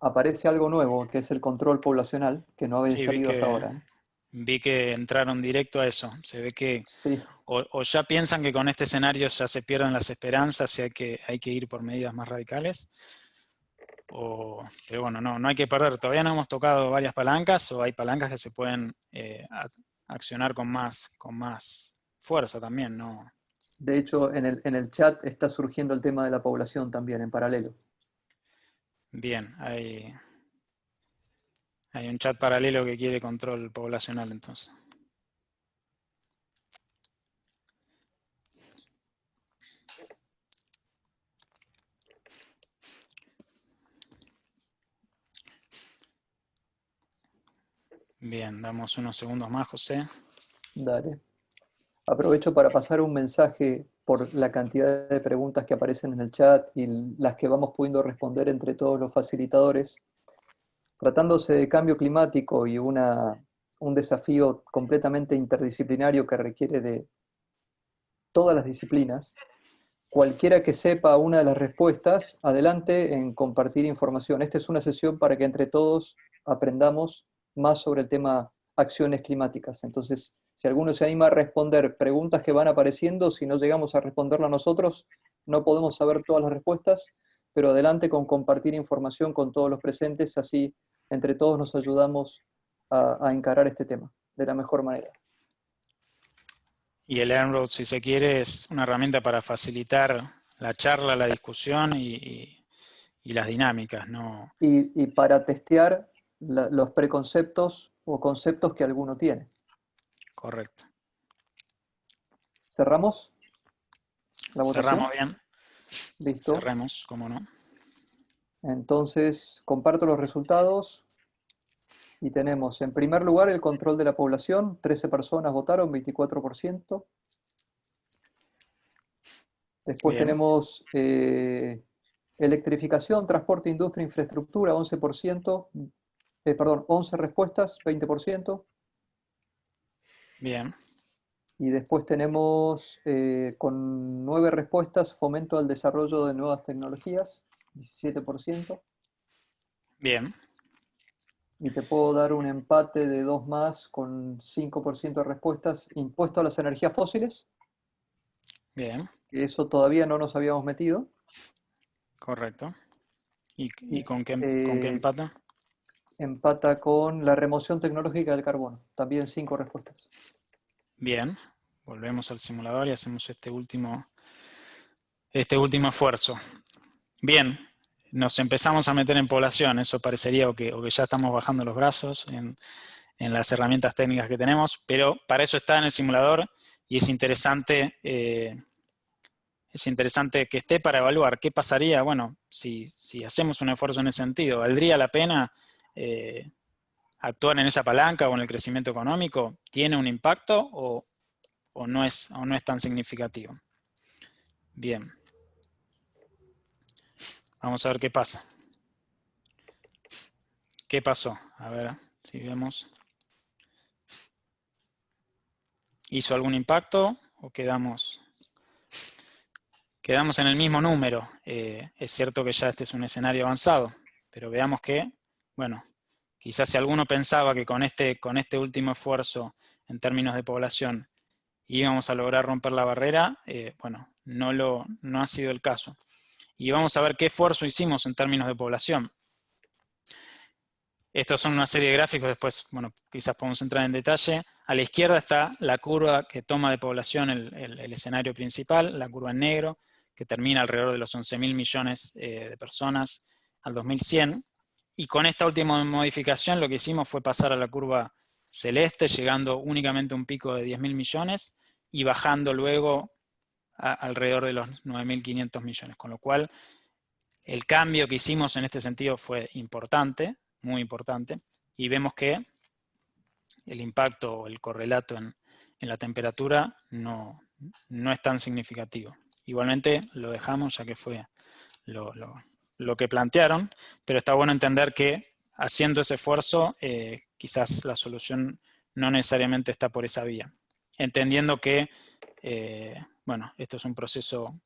Aparece algo nuevo, que es el control poblacional, que no había salido hasta ahora. ¿eh? vi que entraron directo a eso. Se ve que o, ya piensan que con este escenario ya se pierden las esperanzas y hay que, hay que ir por medidas más radicales. O, pero bueno, no, no hay que perder. Todavía no hemos tocado varias palancas o hay palancas que se pueden eh, accionar con más, con más fuerza también. ¿no? De hecho, en el, en el chat está surgiendo el tema de la población también en paralelo. Bien, hay, hay un chat paralelo que quiere control poblacional entonces. Bien, damos unos segundos más, José. Dale. Aprovecho para pasar un mensaje por la cantidad de preguntas que aparecen en el chat y las que vamos pudiendo responder entre todos los facilitadores. Tratándose de cambio climático y una, un desafío completamente interdisciplinario que requiere de todas las disciplinas, cualquiera que sepa una de las respuestas, adelante en compartir información. Esta es una sesión para que entre todos aprendamos más sobre el tema acciones climáticas. Entonces, si alguno se anima a responder preguntas que van apareciendo, si no llegamos a responderla nosotros, no podemos saber todas las respuestas, pero adelante con compartir información con todos los presentes, así entre todos nos ayudamos a, encarar este tema de la mejor manera. Y el EarnRoad, si se quiere, es una herramienta para facilitar la charla, la discusión y, las dinámicas. ¿no? Y, para testear los preconceptos o conceptos que alguno tiene. Correcto. ¿Cerramos? La Cerramos bien. Listo. Cerremos, cómo no. Entonces, comparto los resultados y tenemos en primer lugar el control de la población, 13 personas votaron, 24%. Después tenemos eh, electrificación, transporte, industria, infraestructura, 11%, eh, perdón, 11 respuestas, 20%. Bien. Y después tenemos eh, con 9 respuestas, fomento al desarrollo de nuevas tecnologías, 17%. Bien. Y te puedo dar un empate de dos más con 5% de respuestas. Impuesto a las energías fósiles. Bien. Que eso todavía no nos habíamos metido. Correcto. ¿Y, con, qué, con qué eh, empata? Empata con la remoción tecnológica del carbono. También cinco respuestas. Bien. Volvemos al simulador y hacemos este último, este último esfuerzo. Bien, nos empezamos a meter en población, eso parecería o que, ya estamos bajando los brazos en, las herramientas técnicas que tenemos, pero para eso está en el simulador y es interesante, eh, es interesante que esté para evaluar qué pasaría, bueno, si, hacemos un esfuerzo en ese sentido, ¿valdría la pena eh, actuar en esa palanca o en el crecimiento económico? ¿Tiene un impacto o, no, es, o no es tan significativo? Bien. Vamos a ver qué pasa. ¿Qué pasó? A ver si vemos. ¿Hizo algún impacto o quedamos, quedamos en el mismo número? Eh, es cierto que ya este es un escenario avanzado, pero veamos que, bueno, quizás si alguno pensaba que con este, con este último esfuerzo en términos de población íbamos a lograr romper la barrera, eh, bueno, no, lo, no ha sido el caso y vamos a ver qué esfuerzo hicimos en términos de población. estos son una serie de gráficos, después, bueno, quizás podemos entrar en detalle. A la izquierda está la curva que toma de población el, escenario principal, la curva en negro, que termina alrededor de los 11.000 millones eh, de personas al 2100. Y con esta última modificación lo que hicimos fue pasar a la curva celeste, llegando únicamente a un pico de 10.000 millones y bajando luego alrededor de los 9.500 millones. Con lo cual, el cambio que hicimos en este sentido fue importante, muy importante, y vemos que el impacto o el correlato en, la temperatura no, es tan significativo. Igualmente lo dejamos ya que fue lo, que plantearon, pero está bueno entender que haciendo ese esfuerzo eh, quizás la solución no necesariamente está por esa vía. Entendiendo que, eh, bueno, esto es un proceso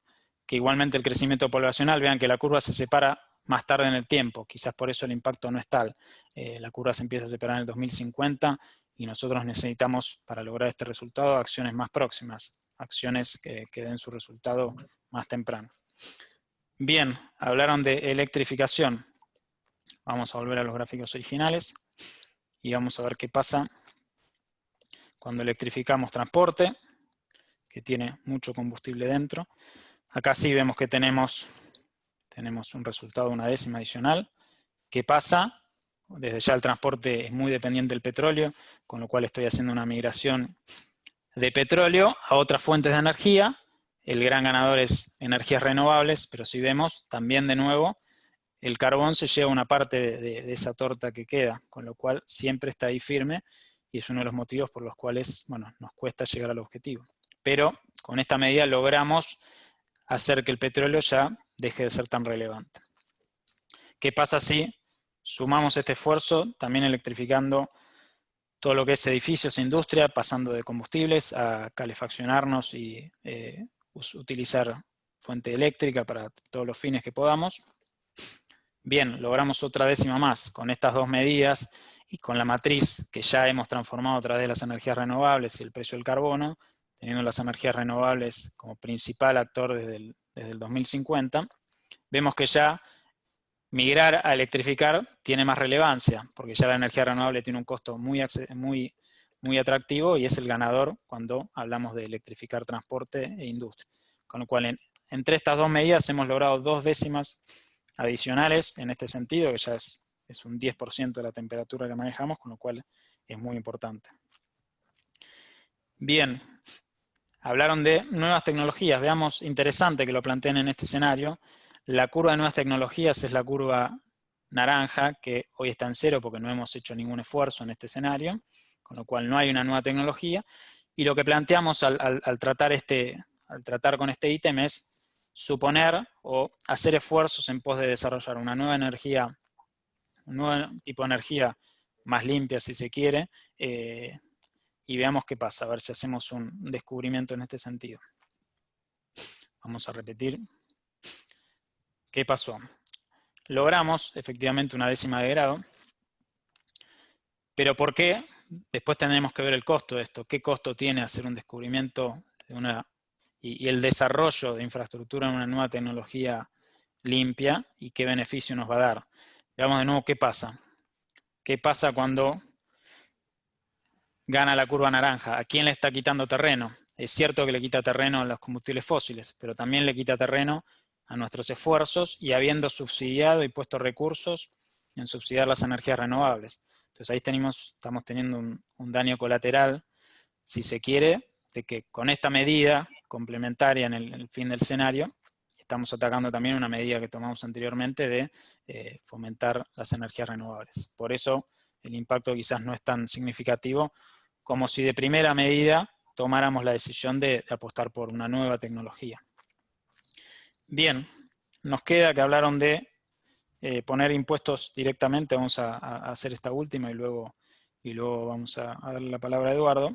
que igualmente el crecimiento poblacional, vean que la curva se separa más tarde en el tiempo, quizás por eso el impacto no es tal. Eh, la curva se empieza a separar en el 2050 y nosotros necesitamos, para lograr este resultado, acciones más próximas, acciones que, den su resultado más temprano. Bien, hablaron de electrificación. Vamos a volver a los gráficos originales y vamos a ver qué pasa cuando electrificamos transporte, que tiene mucho combustible dentro. Acá sí vemos que tenemos tenemos un resultado una décima adicional. ¿Qué pasa? Desde ya el transporte es muy dependiente del petróleo, con lo cual estoy haciendo una migración de petróleo a otras fuentes de energía. El gran ganador es energías renovables, pero si vemos, también de nuevo, el carbón se lleva una parte de, esa torta que queda, con lo cual siempre está ahí firme y es uno de los motivos por los cuales bueno, nos cuesta llegar al objetivo. Pero con esta medida logramos hacer que el petróleo ya deje de ser tan relevante. ¿Qué pasa si sumamos este esfuerzo también electrificando todo lo que es edificios e industria, pasando de combustibles a calefaccionarnos y eh, utilizar fuente eléctrica para todos los fines que podamos? Bien, logramos otra décima más con estas dos medidas y con la matriz que ya hemos transformado a través de las energías renovables y el precio del carbono, teniendo las energías renovables como principal actor desde el, desde el 2050, vemos que ya migrar a electrificar tiene más relevancia, porque ya la energía renovable tiene un costo muy, muy, muy atractivo y es el ganador cuando hablamos de electrificar transporte e industria. Con lo cual, entre estas dos medidas hemos logrado dos décimas adicionales en este sentido, que ya es, es un 10% de la temperatura que manejamos, con lo cual es muy importante. Bien, hablaron de nuevas tecnologías. Veamos, interesante que lo planteen en este escenario. La curva de nuevas tecnologías es la curva naranja, que hoy está en cero porque no hemos hecho ningún esfuerzo en este escenario, con lo cual no hay una nueva tecnología. Y lo que planteamos al, tratar, este, al tratar con este ítem es suponer o hacer esfuerzos en pos de desarrollar una nueva energía, un nuevo tipo de energía más limpia si se quiere, eh, y veamos qué pasa, a ver si hacemos un descubrimiento en este sentido. Vamos a repetir. ¿Qué pasó? Logramos efectivamente una décima de grado, pero ¿por qué? Después tendremos que ver el costo de esto. ¿Qué costo tiene hacer un descubrimiento de una, y, y el desarrollo de infraestructura en una nueva tecnología limpia y qué beneficio nos va a dar? Veamos de nuevo qué pasa. ¿Qué pasa cuando gana la curva naranja. ¿A quién le está quitando terreno? Es cierto que le quita terreno a los combustibles fósiles, pero también le quita terreno a nuestros esfuerzos y habiendo subsidiado y puesto recursos en subsidiar las energías renovables. Entonces ahí tenemos, estamos teniendo un, daño colateral, si se quiere, de que con esta medida complementaria en el, fin del escenario, estamos atacando también una medida que tomamos anteriormente de eh, fomentar las energías renovables. Por eso el impacto quizás no es tan significativo como si de primera medida tomáramos la decisión de, apostar por una nueva tecnología. Bien, nos queda que hablaron de eh, poner impuestos directamente, vamos a, hacer esta última y luego, y luego vamos a, darle la palabra a Eduardo.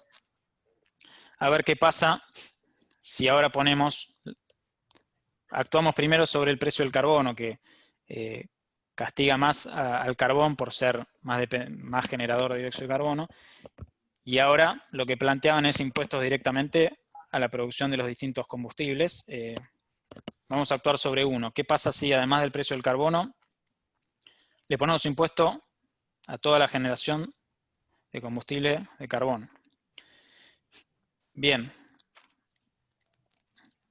A ver qué pasa si ahora ponemos, actuamos primero sobre el precio del carbono, que eh, castiga más al carbón por ser más, más generador de dióxido de carbono, y ahora lo que planteaban es impuestos directamente a la producción de los distintos combustibles. Eh, vamos a actuar sobre uno. ¿Qué pasa si además del precio del carbono le ponemos impuesto a toda la generación de combustible de carbón. Bien,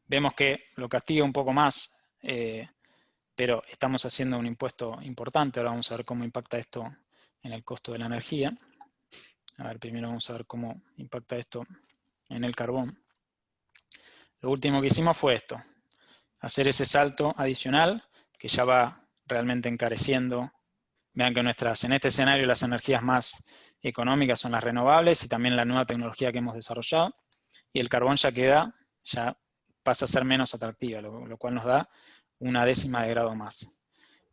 vemos que lo castiga un poco más, eh, pero estamos haciendo un impuesto importante. Ahora vamos a ver cómo impacta esto en el costo de la energía. A ver, primero vamos a ver cómo impacta esto en el carbón. Lo último que hicimos fue esto, hacer ese salto adicional que ya va realmente encareciendo. Vean que nuestras, en este escenario las energías más económicas son las renovables y también la nueva tecnología que hemos desarrollado. Y el carbón ya queda, ya pasa a ser menos atractiva, lo, cual nos da una décima de grado más.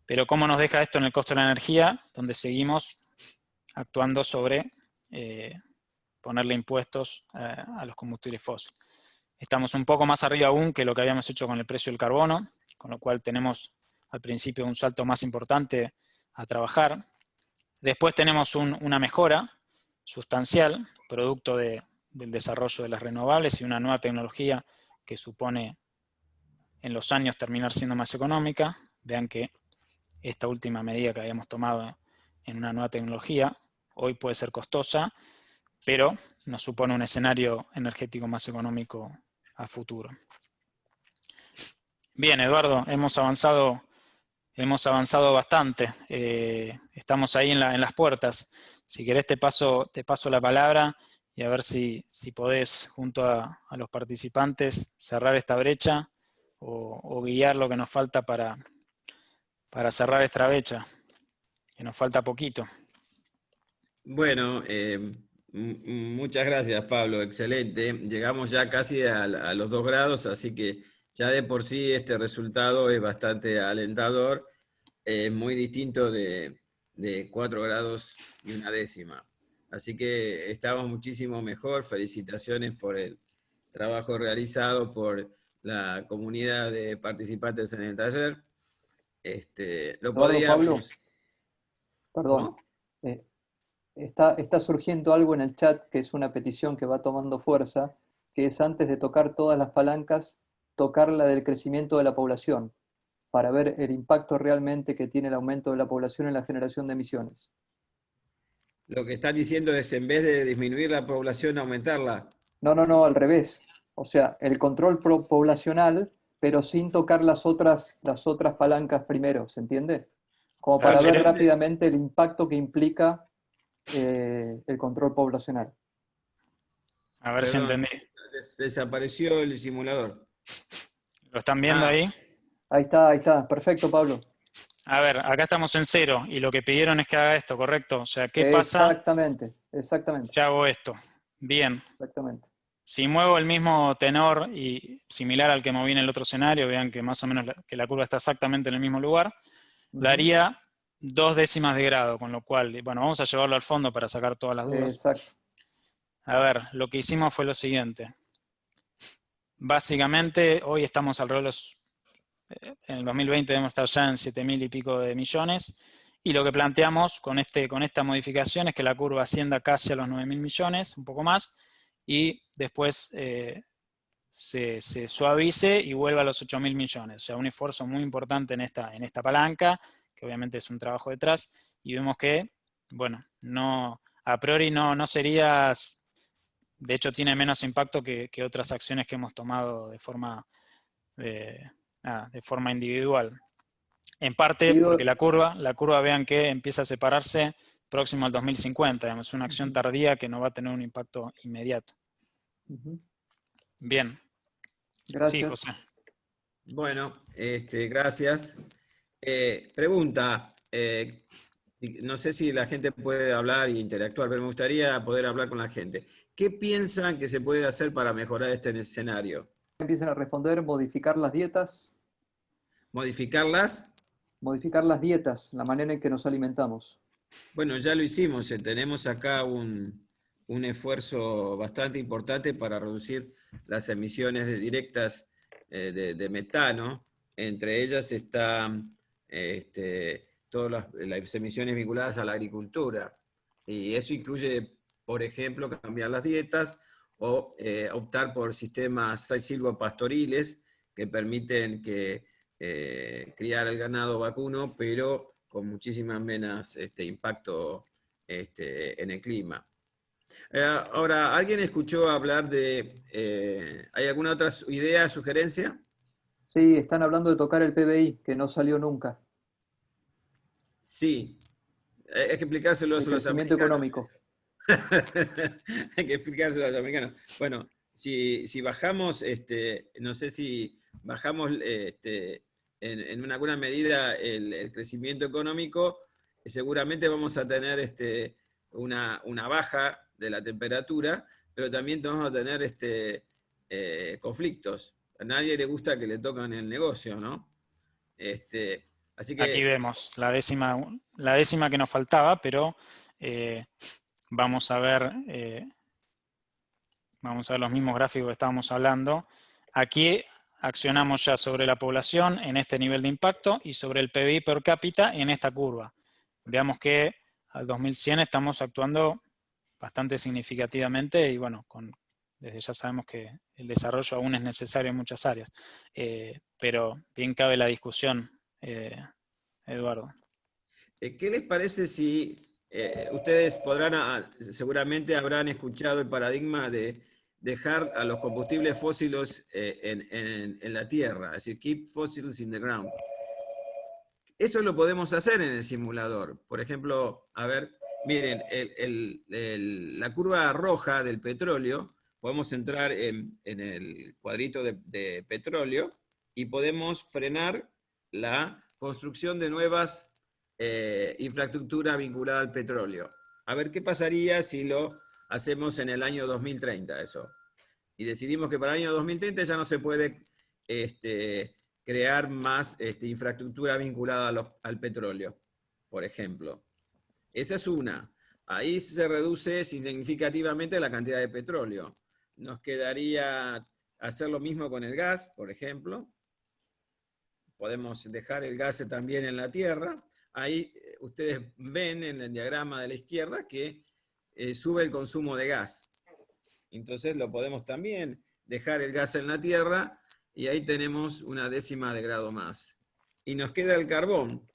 Pero ¿cómo nos deja esto en el costo de la energía? Donde seguimos actuando sobre eh, ponerle impuestos eh, a los combustibles fósiles. Estamos un poco más arriba aún que lo que habíamos hecho con el precio del carbono, con lo cual tenemos al principio un salto más importante a trabajar. Después tenemos una mejora sustancial, producto del desarrollo de las renovables y una nueva tecnología que supone en los años terminar siendo más económica. Vean que esta última medida que habíamos tomado en una nueva tecnología hoy puede ser costosa, pero nos supone un escenario energético más económico a futuro. Bien, Eduardo, hemos avanzado, hemos avanzado bastante. Eh, estamos ahí en, las puertas. Si querés te paso, la palabra y a ver si, si podés, junto a, los participantes, cerrar esta brecha o, guiar lo que nos falta para, para cerrar esta brecha, que nos falta poquito. Bueno, eh, Muchas gracias, Pablo. Excelente. Llegamos ya casi a, los dos grados, así que ya de por sí este resultado es bastante alentador. Es muy distinto de, cuatro grados y una décima. Así que estamos muchísimo mejor. Felicitaciones por el trabajo realizado por la comunidad de participantes en el taller. Este, lo podríamos... Perdón. Eh, está, surgiendo algo en el chat que es una petición que va tomando fuerza, que es antes de tocar todas las palancas, tocar la del crecimiento de la población, para ver el impacto realmente que tiene el aumento de la población en la generación de emisiones. Lo que están diciendo es, en vez de disminuir la población, aumentarla. No, no, no, al revés. O sea, el control poblacional, pero sin tocar las otras, las otras palancas primero, ¿se entiende? Como para ver rápidamente el impacto que implica eh, el control poblacional. A ver si entendí. desapareció el simulador. ¿Lo están viendo ah. ahí? Ahí está, ahí está. Perfecto, Pablo. A ver, acá estamos en cero y lo que pidieron es que haga esto, ¿correcto? O sea, ¿qué pasa? Exactamente, exactamente. Si hago esto. Bien. Exactamente. Si muevo el mismo tenor y similar al que moví en el otro escenario, vean que más o menos la, que la curva está exactamente en el mismo lugar, daría dos décimas de grado, con lo cual, bueno, vamos a llevarlo al fondo para sacar todas las dudas. Exacto. A ver, lo que hicimos fue lo siguiente. Básicamente, hoy estamos alrededor de los... Eh, en el 2020 debemos estar ya en 7.000 y pico de millones, y lo que planteamos con, este, con esta modificación es que la curva ascienda casi a los 9.000 millones, un poco más, y después eh, se, suavice y vuelva a los 8.000 millones. O sea, un esfuerzo muy importante en esta, en esta palanca, que obviamente es un trabajo detrás, y vemos que, bueno, no, a priori no, no serías, de hecho tiene menos impacto que, otras acciones que hemos tomado de forma, de, forma individual. En parte porque la curva, la curva vean que empieza a separarse próximo al 2050, es una acción tardía que no va a tener un impacto inmediato. Bien. Gracias. Bueno, este, gracias. Eh, pregunta, eh, no sé si la gente puede hablar e interactuar, pero me gustaría poder hablar con la gente. ¿Qué piensan que se puede hacer para mejorar este escenario? Empiecen a responder, modificar las dietas. ¿Modificarlas? Modificar las dietas, la manera en que nos alimentamos. Bueno, ya lo hicimos. Eh, tenemos acá un, esfuerzo bastante importante para reducir las emisiones directas de metano. Entre ellas está este, todas las, emisiones vinculadas a la agricultura. Y eso incluye, por ejemplo, cambiar las dietas o eh, optar por sistemas silvopastoriles que permiten que, eh, criar el ganado vacuno, pero con muchísimas menos este, impacto este, en el clima. Eh, ahora, ¿alguien escuchó hablar de... Eh, ¿Hay alguna otra idea, sugerencia? Sí, están hablando de tocar el PBI, que no salió nunca. Sí, hay que explicárselo a los americanos. económico. (laughs) hay que explicárselo a los americanos. Bueno, si, bajamos, este, no sé si bajamos este, en, alguna medida el, crecimiento económico, seguramente vamos a tener este, una, baja de la temperatura, pero también vamos a tener este, eh, conflictos. A nadie le gusta que le tocan el negocio, ¿no? Este, así que, Aquí vemos la décima, la décima que nos faltaba, pero eh, vamos a ver eh, Vamos a ver los mismos gráficos que estábamos hablando. Aquí accionamos ya sobre la población en este nivel de impacto y sobre el PBI per cápita en esta curva. Veamos que al 2100 estamos actuando bastante significativamente y bueno, desde ya sabemos que el desarrollo aún es necesario en muchas áreas. Eh, pero bien cabe la discusión, eh, Eduardo. ¿Qué les parece si ustedes podrán, ah, seguramente habrán escuchado el paradigma de dejar a los combustibles fósiles eh, en, la tierra, es decir, keep fossils in the ground. Eso lo podemos hacer en el simulador. Por ejemplo, a ver, miren, la curva roja del petróleo, podemos entrar en, el cuadrito de, petróleo y podemos frenar la construcción de nuevas eh, infraestructuras vinculadas al petróleo. A ver qué pasaría si lo hacemos en el año 2030 eso. Y decidimos que para el año 2030 ya no se puede este, crear más este, infraestructura vinculada al petróleo, por ejemplo. Esa es una. Ahí se reduce significativamente la cantidad de petróleo. Nos quedaría hacer lo mismo con el gas, por ejemplo. Podemos dejar el gas también en la tierra. Ahí eh, ustedes ven en el diagrama de la izquierda que eh, sube el consumo de gas. Entonces lo podemos también dejar el gas en la Tierra y ahí tenemos una décima de grado más. Y nos queda el carbón.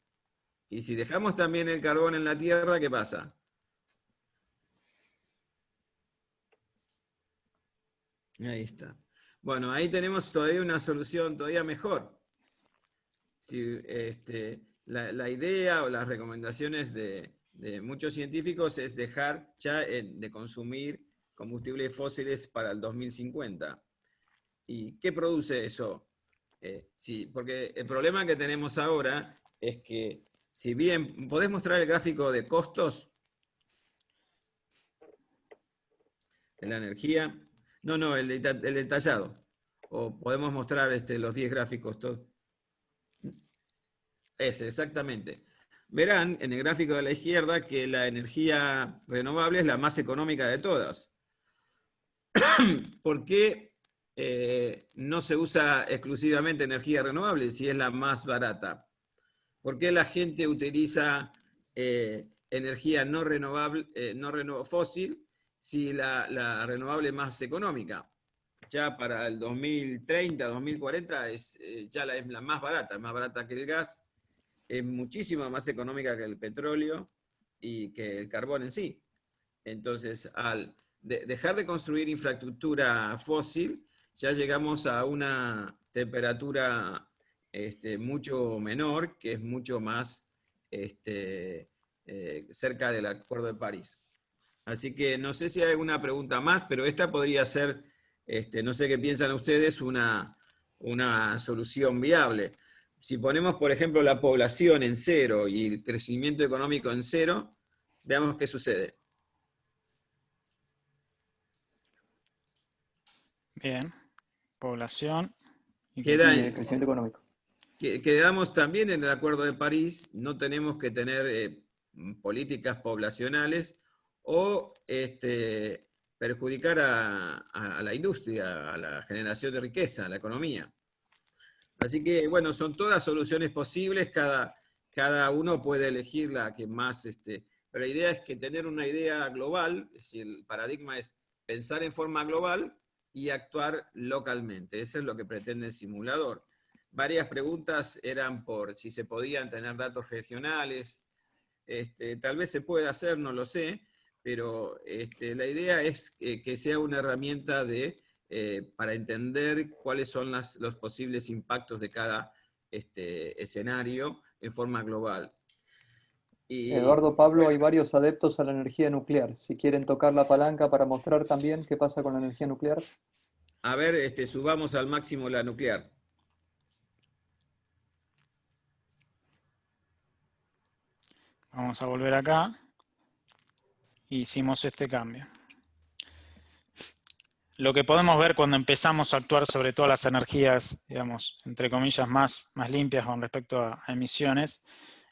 Y si dejamos también el carbón en la Tierra, ¿qué pasa? Ahí está. Bueno, ahí tenemos todavía una solución todavía mejor. Si, este, la idea o las recomendaciones de, muchos científicos es dejar ya de consumir combustibles fósiles para el 2050. ¿Y qué produce eso? Eh, sí, porque el problema que tenemos ahora es que, si bien, ¿podés mostrar el gráfico de costos? De la energía. No, no, el, detallado. O podemos mostrar este, los 10 gráficos. Todos. Ese, exactamente verán en el gráfico de la izquierda que la energía renovable es la más económica de todas. (coughs) ¿Por qué eh, no se usa exclusivamente energía renovable si es la más barata? ¿Por qué la gente utiliza eh, energía no renovable, eh, no fósil, si la, la, renovable es más económica? Ya para el 2030, 2040 es, ya la, es la más barata, más barata que el gas, es muchísimo más económica que el petróleo y que el carbón en sí. Entonces, al dejar de construir infraestructura fósil, ya llegamos a una temperatura este, mucho menor, que es mucho más este, eh, cerca del Acuerdo de París. Así que no sé si hay alguna pregunta más, pero esta podría ser, este, no sé qué piensan ustedes, una, una solución viable si ponemos, por ejemplo, la población en cero y el crecimiento económico en cero, veamos qué sucede. Bien, población y crecimiento económico. Quedamos también en el Acuerdo de París, no tenemos que tener eh, políticas poblacionales o este, perjudicar a la industria, a la generación de riqueza, a la economía. Así que, bueno, son todas soluciones posibles, cada, cada uno puede elegir la que más, este, pero la idea es que tener una idea global, es decir, el paradigma es pensar en forma global y actuar localmente. Eso es lo que pretende el simulador. Varias preguntas eran por si se podían tener datos regionales. este, tal vez se pueda hacer, no lo sé, pero este, la idea es que, sea una herramienta de, eh, para entender cuáles son los posibles impactos de cada este, escenario en forma global. Eduardo Pablo, hay varios adeptos a la energía nuclear. Si quieren tocar la palanca para mostrar también qué pasa con la energía nuclear. A ver, este, subamos al máximo la nuclear. Vamos a volver acá. Hicimos este cambio. Lo que podemos ver cuando empezamos a actuar sobre todas las energías, digamos, entre comillas, más, más limpias con respecto a emisiones,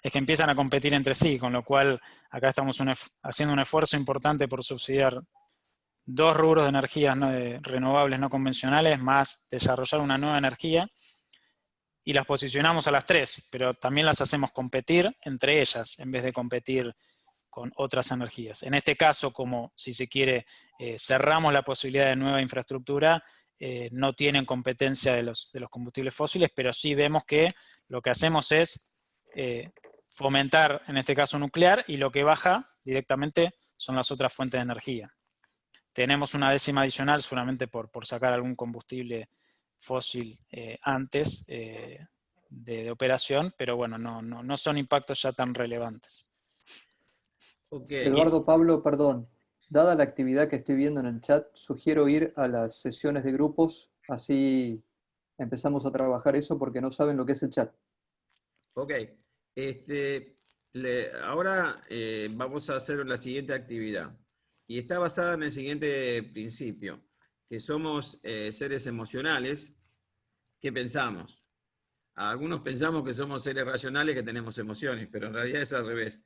es que empiezan a competir entre sí, con lo cual acá estamos haciendo un esfuerzo importante por subsidiar dos rubros de energías renovables no convencionales, más desarrollar una nueva energía, y las posicionamos a las tres, pero también las hacemos competir entre ellas, en vez de competir con otras energías. En este caso, como si se quiere, eh, cerramos la posibilidad de nueva infraestructura, eh, no tienen competencia de los, combustibles fósiles, pero sí vemos que lo que hacemos es eh, fomentar, en este caso nuclear, y lo que baja directamente son las otras fuentes de energía. Tenemos una décima adicional solamente por, sacar algún combustible fósil eh, antes de, operación, pero bueno, no, no, no, son impactos ya tan relevantes. Eduardo Pablo, perdón, dada la actividad que estoy viendo en el chat, sugiero ir a las sesiones de grupos, así empezamos a trabajar eso porque no saben lo que es el chat. Ok, este, ahora eh, vamos a hacer la siguiente actividad. Y está basada en el siguiente principio, que somos eh, seres emocionales. ¿Qué pensamos? Algunos pensamos que somos seres racionales que tenemos emociones, pero en realidad es al revés.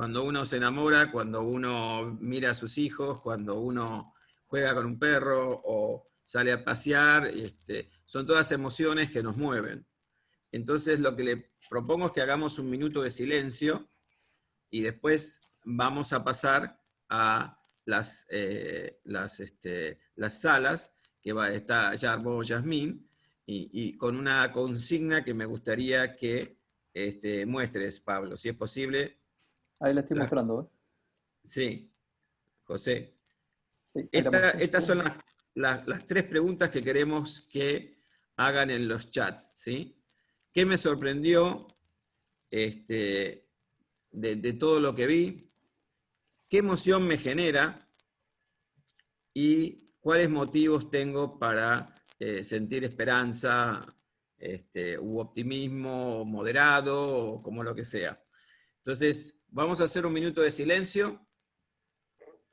Cuando uno se enamora, cuando uno mira a sus hijos, cuando uno juega con un perro o sale a pasear, este, son todas emociones que nos mueven. Entonces lo que le propongo es que hagamos un minuto de silencio y después vamos a pasar a las, eh, las, este, las salas, que va, está Yarbo Yasmín, y, y, con una consigna que me gustaría que este, muestres, Pablo, si es posible. Ahí la estoy mostrando. ¿eh? Sí, José. estas son las, las tres preguntas que queremos que hagan en los chats, ¿sí? ¿Qué me sorprendió este, de, todo lo que vi? ¿Qué emoción me genera? ¿Y cuáles motivos tengo para eh, sentir esperanza este, u optimismo moderado o como lo que sea? Entonces, vamos a hacer un minuto de silencio.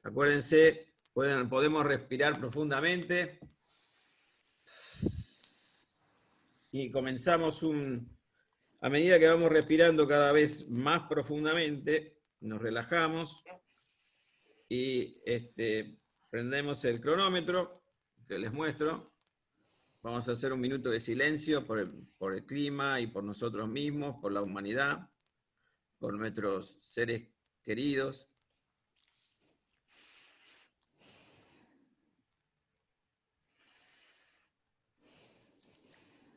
Acuérdense, podemos respirar profundamente y comenzamos un... A medida que vamos respirando cada vez más profundamente, nos relajamos y este, prendemos el cronómetro que les muestro. Vamos a hacer un minuto de silencio por el, por el clima y por nosotros mismos, por la humanidad, por nuestros seres queridos.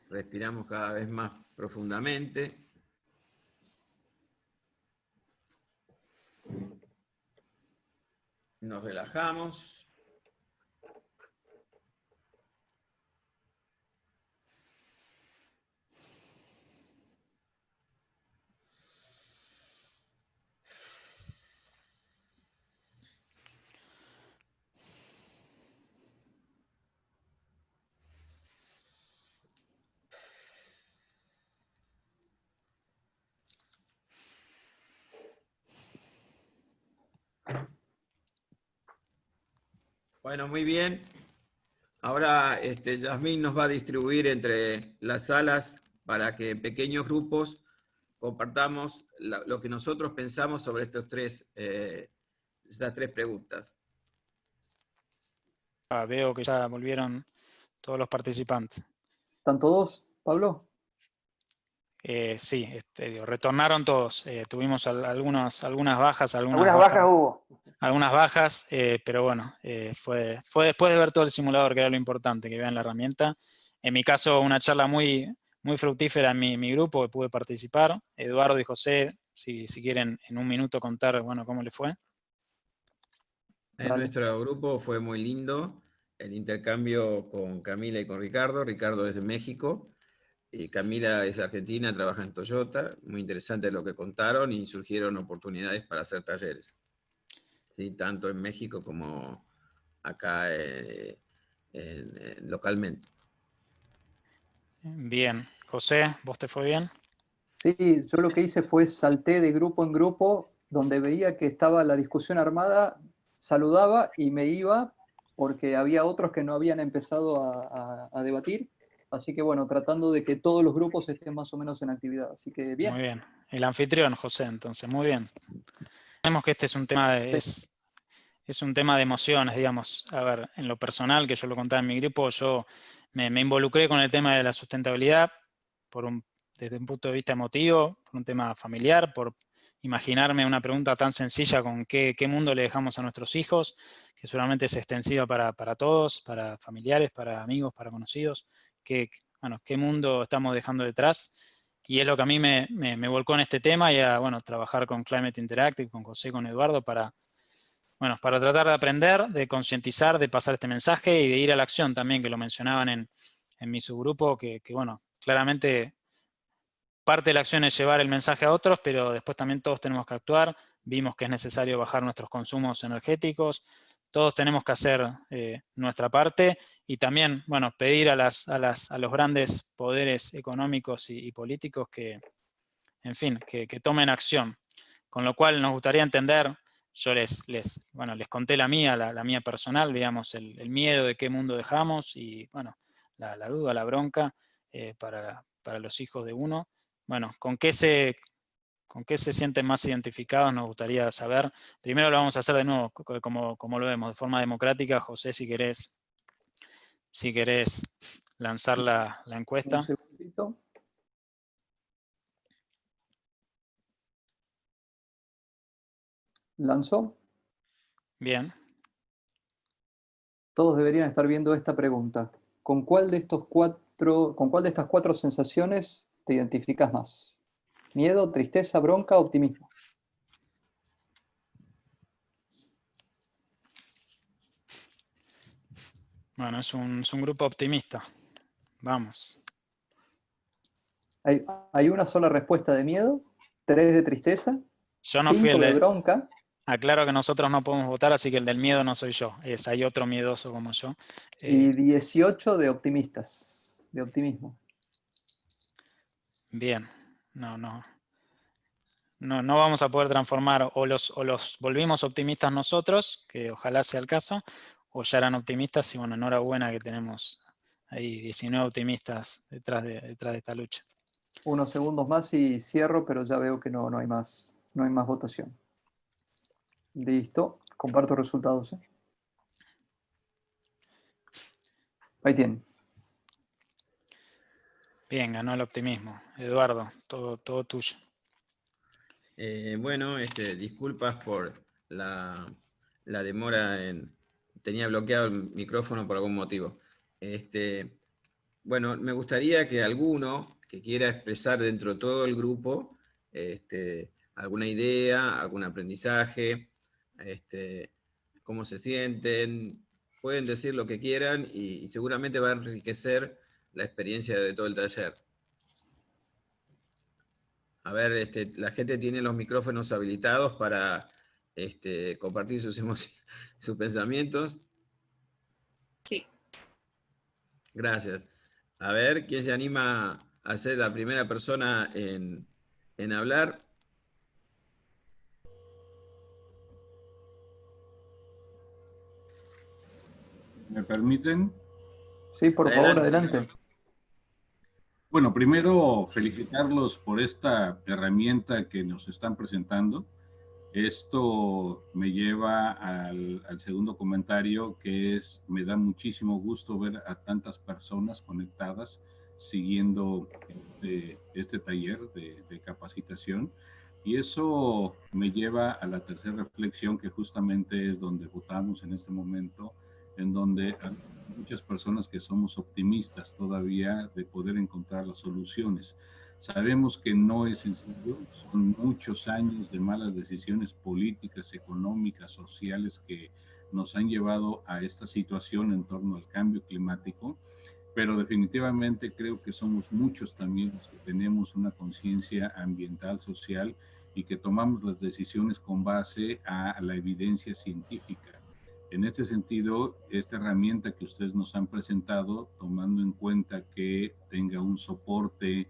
Respiramos cada vez más profundamente. Nos relajamos. Bueno, muy bien. Ahora este, Yasmín nos va a distribuir entre las salas para que pequeños grupos compartamos lo que nosotros pensamos sobre estos tres, eh, estas tres preguntas. Ah, veo que ya volvieron todos los participantes. ¿Están todos, Pablo? Eh, sí, este, retornaron todos. Eh, tuvimos algunas bajas. Algunas, bajas, hubo. Algunas bajas, eh, pero bueno, fue, fue después de ver todo el simulador, que era lo importante, que vean la herramienta. En mi caso, una charla muy, muy fructífera en mi, mi grupo, que pude participar. Eduardo y José si, si quieren en un minuto contar, bueno, cómo le fue. En nuestro grupo fue muy lindo el intercambio con Camila y con Ricardo. Ricardo es de México y Camila es argentina, trabaja en Toyota. Muy interesante lo que contaron y surgieron oportunidades para hacer talleres. ¿sí? Tanto en México como acá eh, localmente. Bien. José, ¿vos te fue bien? Sí, yo lo que hice fue salté de grupo en grupo, donde veía que estaba la discusión armada, saludaba y me iba, porque había otros que no habían empezado a, debatir. Así que bueno, tratando de que todos los grupos estén más o menos en actividad. Así que bien. Muy bien. El anfitrión, José, entonces, muy bien. Vemos que este es un tema de, es, un tema de emociones, digamos. A ver, en lo personal, que yo lo contaba en mi grupo, yo me, me involucré con el tema de la sustentabilidad por un desde un punto de vista emotivo, por un tema familiar, por imaginarme una pregunta tan sencilla con qué, mundo le dejamos a nuestros hijos, que seguramente es extensiva para, todos, para familiares, para amigos, para conocidos, qué, bueno, qué mundo estamos dejando detrás. Y es lo que a mí me, me, volcó en este tema y a bueno, trabajar con Climate Interactive, con José, con Eduardo, para, bueno, para tratar de aprender, de concientizar, de pasar este mensaje y de ir a la acción también, que lo mencionaban en, en mi subgrupo, que, que bueno, claramente parte de la acción es llevar el mensaje a otros, pero después también todos tenemos que actuar. Vimos que es necesario bajar nuestros consumos energéticos. Todos tenemos que hacer eh, nuestra parte y también, bueno, pedir a, las, a, las, a los grandes poderes económicos y, políticos que, en fin, que, tomen acción. Con lo cual nos gustaría entender, yo les, les, bueno, les conté la mía, la, mía personal, digamos, el, miedo de qué mundo dejamos y, bueno, la, duda, la bronca eh, para, para los hijos de uno. Bueno, ¿con qué, se, ¿con qué se sienten más identificados? Nos gustaría saber. Primero lo vamos a hacer de nuevo, como, como lo vemos, de forma democrática. José, si querés, si querés lanzar la, la encuesta. Un segundito. ¿Lanzó? Bien. Todos deberían estar viendo esta pregunta. ¿Con cuál de estos cuatro, con cuál de estas cuatro sensaciones te identificas más? ¿Miedo, tristeza, bronca, optimismo? Bueno, es un, grupo optimista. Vamos. Hay, una sola respuesta de miedo, tres de tristeza, yo no fui el de, bronca. Aclaro que nosotros no podemos votar, así que el del miedo no soy yo. Es, hay otro miedoso como yo. Y 18 eh, de optimistas, de optimismo. Bien, no, no. No, no vamos a poder transformar o los, o los volvimos optimistas nosotros, que ojalá sea el caso, o ya eran optimistas y bueno, enhorabuena que tenemos ahí 19 optimistas detrás de, detrás de esta lucha. Unos segundos más y cierro, pero ya veo que no, no, hay, más, no hay más votación. Listo, comparto resultados. ¿eh? Ahí tienen. Bien, ganó el optimismo. Eduardo, todo, todo tuyo. Eh, bueno, este, disculpas por la, demora en... Tenía bloqueado el micrófono por algún motivo. Este, bueno, me gustaría que alguno que quiera expresar dentro de todo el grupo este, alguna idea, algún aprendizaje, este, cómo se sienten, pueden decir lo que quieran y seguramente va a enriquecer la experiencia de todo el taller. A ver, este, la gente tiene los micrófonos habilitados para este, compartir sus emociones, (laughs) sus pensamientos. Sí. Gracias. A ver, ¿quién se anima a ser la primera persona en, en hablar? ¿Me permiten? Sí, por favor, adelante. Bueno, primero felicitarlos por esta herramienta que nos están presentando. Esto me lleva al, segundo comentario, que es, me da muchísimo gusto ver a tantas personas conectadas siguiendo este, este taller de, de, capacitación. Y eso me lleva a la tercera reflexión, que justamente es donde votamos en este momento, en donde muchas personas que somos optimistas todavía de poder encontrar las soluciones. Sabemos que no es sencillo, son muchos años de malas decisiones políticas, económicas, sociales que nos han llevado a esta situación en torno al cambio climático, pero definitivamente creo que somos muchos también los que tenemos una conciencia ambiental, social y que tomamos las decisiones con base a la evidencia científica. En este sentido, esta herramienta que ustedes nos han presentado, tomando en cuenta que tenga un soporte eh,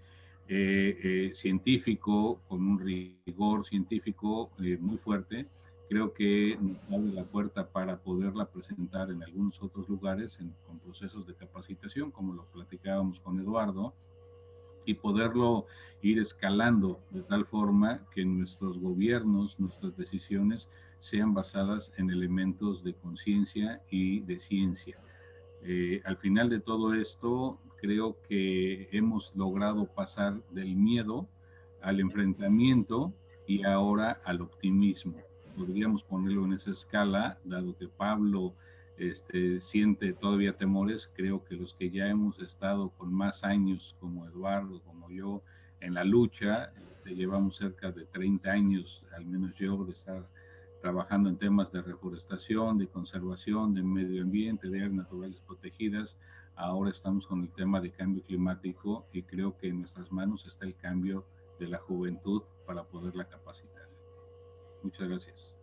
eh, científico, con un rigor científico eh, muy fuerte, creo que nos abre la puerta para poderla presentar en algunos otros lugares con procesos de capacitación, como lo platicábamos con Eduardo, y poderlo ir escalando de tal forma que nuestros gobiernos, nuestras decisiones sean basadas en elementos de conciencia y de ciencia. al final de todo esto, creo que hemos logrado pasar del miedo al enfrentamiento y ahora al optimismo. Podríamos ponerlo en esa escala, dado que Pablo este, siente todavía temores, creo que los que ya hemos estado con más años, como Eduardo, como yo, en la lucha, este, llevamos cerca de 30 años, al menos yo, de estar trabajando en temas de reforestación, de conservación, de medio ambiente, de áreas naturales protegidas, Ahora estamos con el tema de cambio climático y creo que en nuestras manos está el cambio de la juventud para poderla capacitar. Muchas gracias.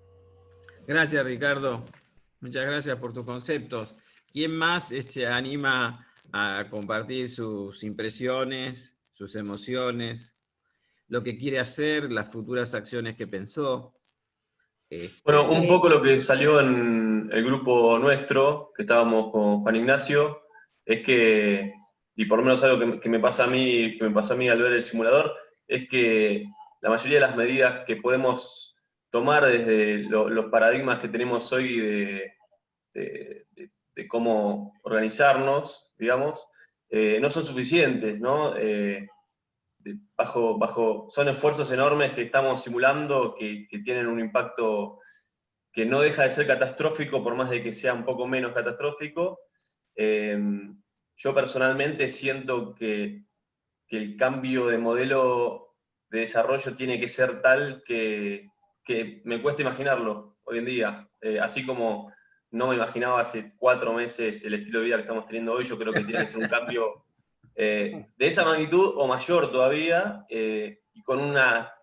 Gracias, Ricardo. Muchas gracias por tus conceptos. ¿Quién más este, anima a compartir sus impresiones, sus emociones, lo que quiere hacer, las futuras acciones que pensó? Bueno, un poco lo que salió en el grupo nuestro, que estábamos con Juan Ignacio, es que, y por lo menos algo que, me pasa a mí, que me pasó a mí al ver el simulador, es que la mayoría de las medidas que podemos tomar desde los paradigmas que tenemos hoy de, cómo organizarnos, digamos, eh, no son suficientes, ¿no? Eh, bajo, bajo, son esfuerzos enormes que estamos simulando que, que, tienen un impacto que no deja de ser catastrófico por más de que sea un poco menos catastrófico, Em, yo personalmente siento que, el cambio de modelo de desarrollo tiene que ser tal que, me cuesta imaginarlo hoy en día. Eh, así como no me imaginaba hace cuatro meses el estilo de vida que estamos teniendo hoy, yo creo que tiene que ser un cambio (laughs) eh, de esa magnitud o mayor todavía, eh, y con una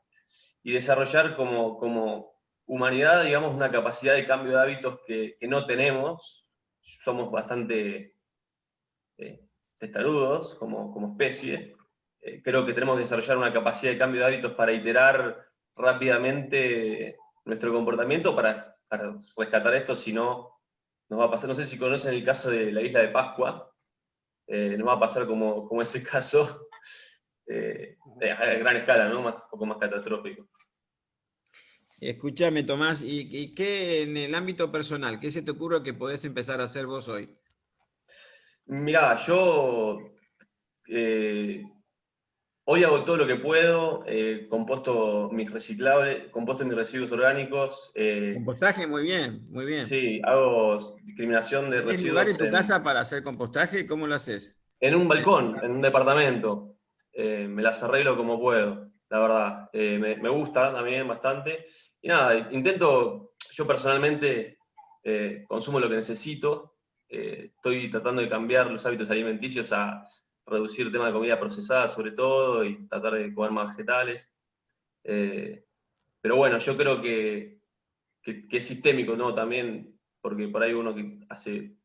y desarrollar como, como humanidad, digamos, una capacidad de cambio de hábitos que, que no tenemos, somos bastante eh, testarudos como, como especie. Eh, creo que tenemos que desarrollar una capacidad de cambio de hábitos para iterar rápidamente nuestro comportamiento para, para rescatar esto, si no, nos va a pasar, no sé si conocen el caso de la isla de Pascua, eh, nos va a pasar como, como ese caso, (laughs) a gran escala, ¿no? un poco más catastrófico. Escúchame, Tomás, ¿y, qué en el ámbito personal, qué se te ocurre que podés empezar a hacer vos hoy? Mirá, yo eh, hoy hago todo lo que puedo, eh, composto mis reciclables, composto mis residuos orgánicos. Eh, compostaje, muy bien, muy bien. Sí, hago discriminación de residuos. lugar en tu casa para hacer compostaje? ¿Cómo lo haces? En un balcón, en un departamento. me las arreglo como puedo la verdad. Eh, me, gusta también bastante. Y nada, intento, yo personalmente eh, consumo lo que necesito. Eh, estoy tratando de cambiar los hábitos alimenticios a reducir el tema de comida procesada sobre todo y tratar de comer más vegetales. pero bueno, yo creo que, que, es sistémico, ¿no? También, porque por ahí uno que hace,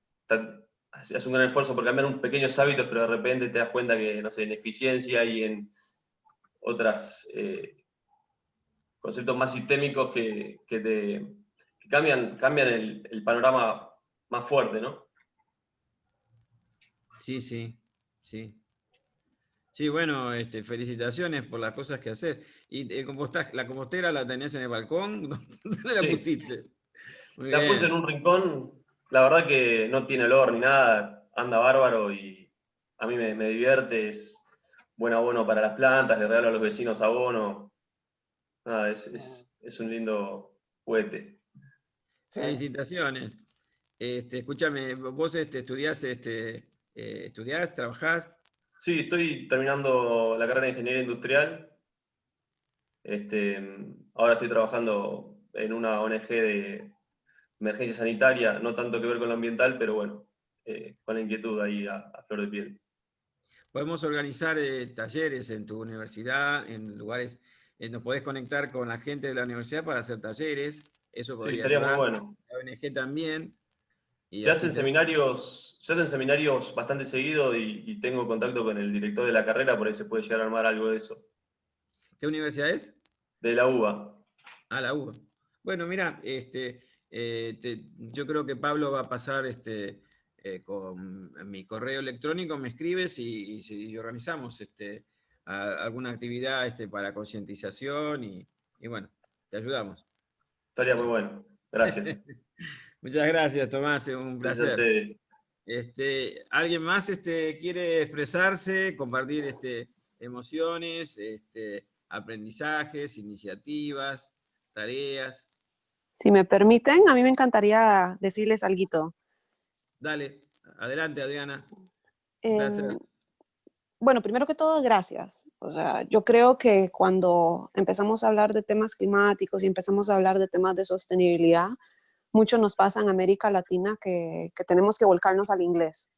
hace un gran esfuerzo por cambiar unos pequeños hábitos, pero de repente te das cuenta que, no sé, en eficiencia y en otros eh, conceptos más sistémicos que, te, cambian, cambian el, panorama más fuerte, ¿no? Sí, sí, sí. Sí, bueno, este, felicitaciones por las cosas que haces. ¿Y el compostaje, la compostera la tenés en el balcón? (laughs) ¿Dónde la pusiste? la puse en un rincón, la verdad que no tiene olor ni nada, anda bárbaro y a mí me, me divierte, es, buen abono para las plantas, le regalo a los vecinos abono. Nada, es, un lindo juguete. Felicitaciones. Este, escúchame, vos este, estudiás, este, eh, estudiás, trabajás. Sí, estoy terminando la carrera de Ingeniería Industrial. Este, ahora estoy trabajando en una ONG de emergencia sanitaria, no tanto que ver con lo ambiental, pero bueno, eh, con la inquietud ahí a, flor de piel. Podemos organizar eh, talleres en tu universidad, en lugares, eh, nos podés conectar con la gente de la universidad para hacer talleres, eso podría sí, estaría muy bueno. La ONG también. Se, hacen seminarios, se hacen seminarios bastante seguido y, tengo contacto con el director de la carrera, por ahí se puede llegar a armar algo de eso. ¿Qué universidad es? De la UBA. Ah, la UBA. Bueno, mira, este, yo creo que Pablo va a pasar este, eh, con mi correo electrónico, me escribes y, organizamos este, alguna actividad este, para concientización y, bueno, te ayudamos. Estaría muy bueno. Gracias. (laughs) Muchas gracias, Tomás, un placer. Este, ¿Alguien más este, quiere expresarse, compartir este, emociones, este, aprendizajes, iniciativas, tareas? Si me permiten, a mí me encantaría decirles algo. Dale, adelante Adriana. Em, bueno, primero que todo, gracias. O sea, yo creo que cuando empezamos a hablar de temas climáticos y empezamos a hablar de temas de sostenibilidad, mucho nos pasa en América Latina que, tenemos que volcarnos al inglés.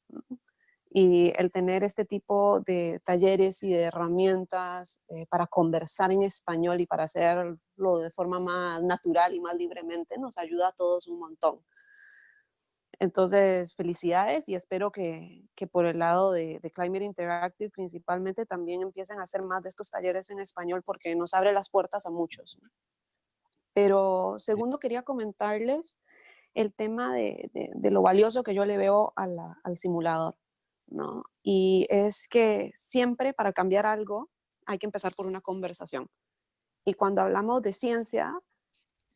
Y el tener este tipo de talleres y de herramientas eh, para conversar en español y para hacerlo de forma más natural y más libremente nos ayuda a todos un montón. Entonces, felicidades y espero que, por el lado de, Climate Interactive principalmente también empiecen a hacer más de estos talleres en español porque nos abre las puertas a muchos. Pero segundo, quería comentarles el tema de, lo valioso que yo le veo al simulador. ¿no? Y es que siempre para cambiar algo hay que empezar por una conversación. Y cuando hablamos de ciencia,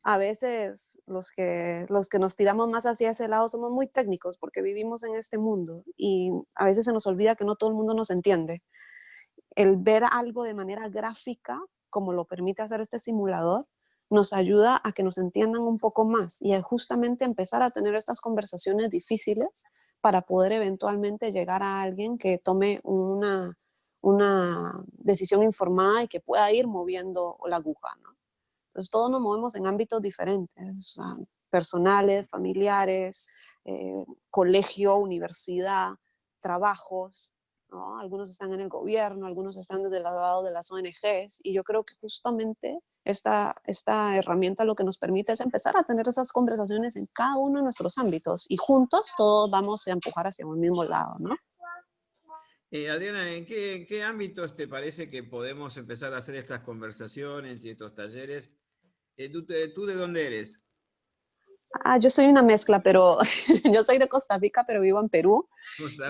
a veces los que, los que nos tiramos más hacia ese lado somos muy técnicos porque vivimos en este mundo y a veces se nos olvida que no todo el mundo nos entiende. El ver algo de manera gráfica, como lo permite hacer este simulador, nos ayuda a que nos entiendan un poco más y a justamente empezar a tener estas conversaciones difíciles para poder eventualmente llegar a alguien que tome una, una decisión informada y que pueda ir moviendo la aguja. Entonces todos nos movemos en ámbitos diferentes, personales, familiares, eh, colegio, universidad, trabajos, algunos están en el gobierno, algunos están desde el lado de las ONGs y yo creo que justamente esta, esta herramienta lo que nos permite es empezar a tener esas conversaciones en cada uno de nuestros ámbitos y juntos todos vamos a empujar hacia un mismo lado, ¿no? Eh, Adriana, ¿en qué, qué ámbitos te parece que podemos empezar a hacer estas conversaciones y estos talleres eh, ¿tú, de dónde eres? Ah, yo soy una mezcla, pero (laughs) yo soy de Costa Rica, pero vivo en Perú.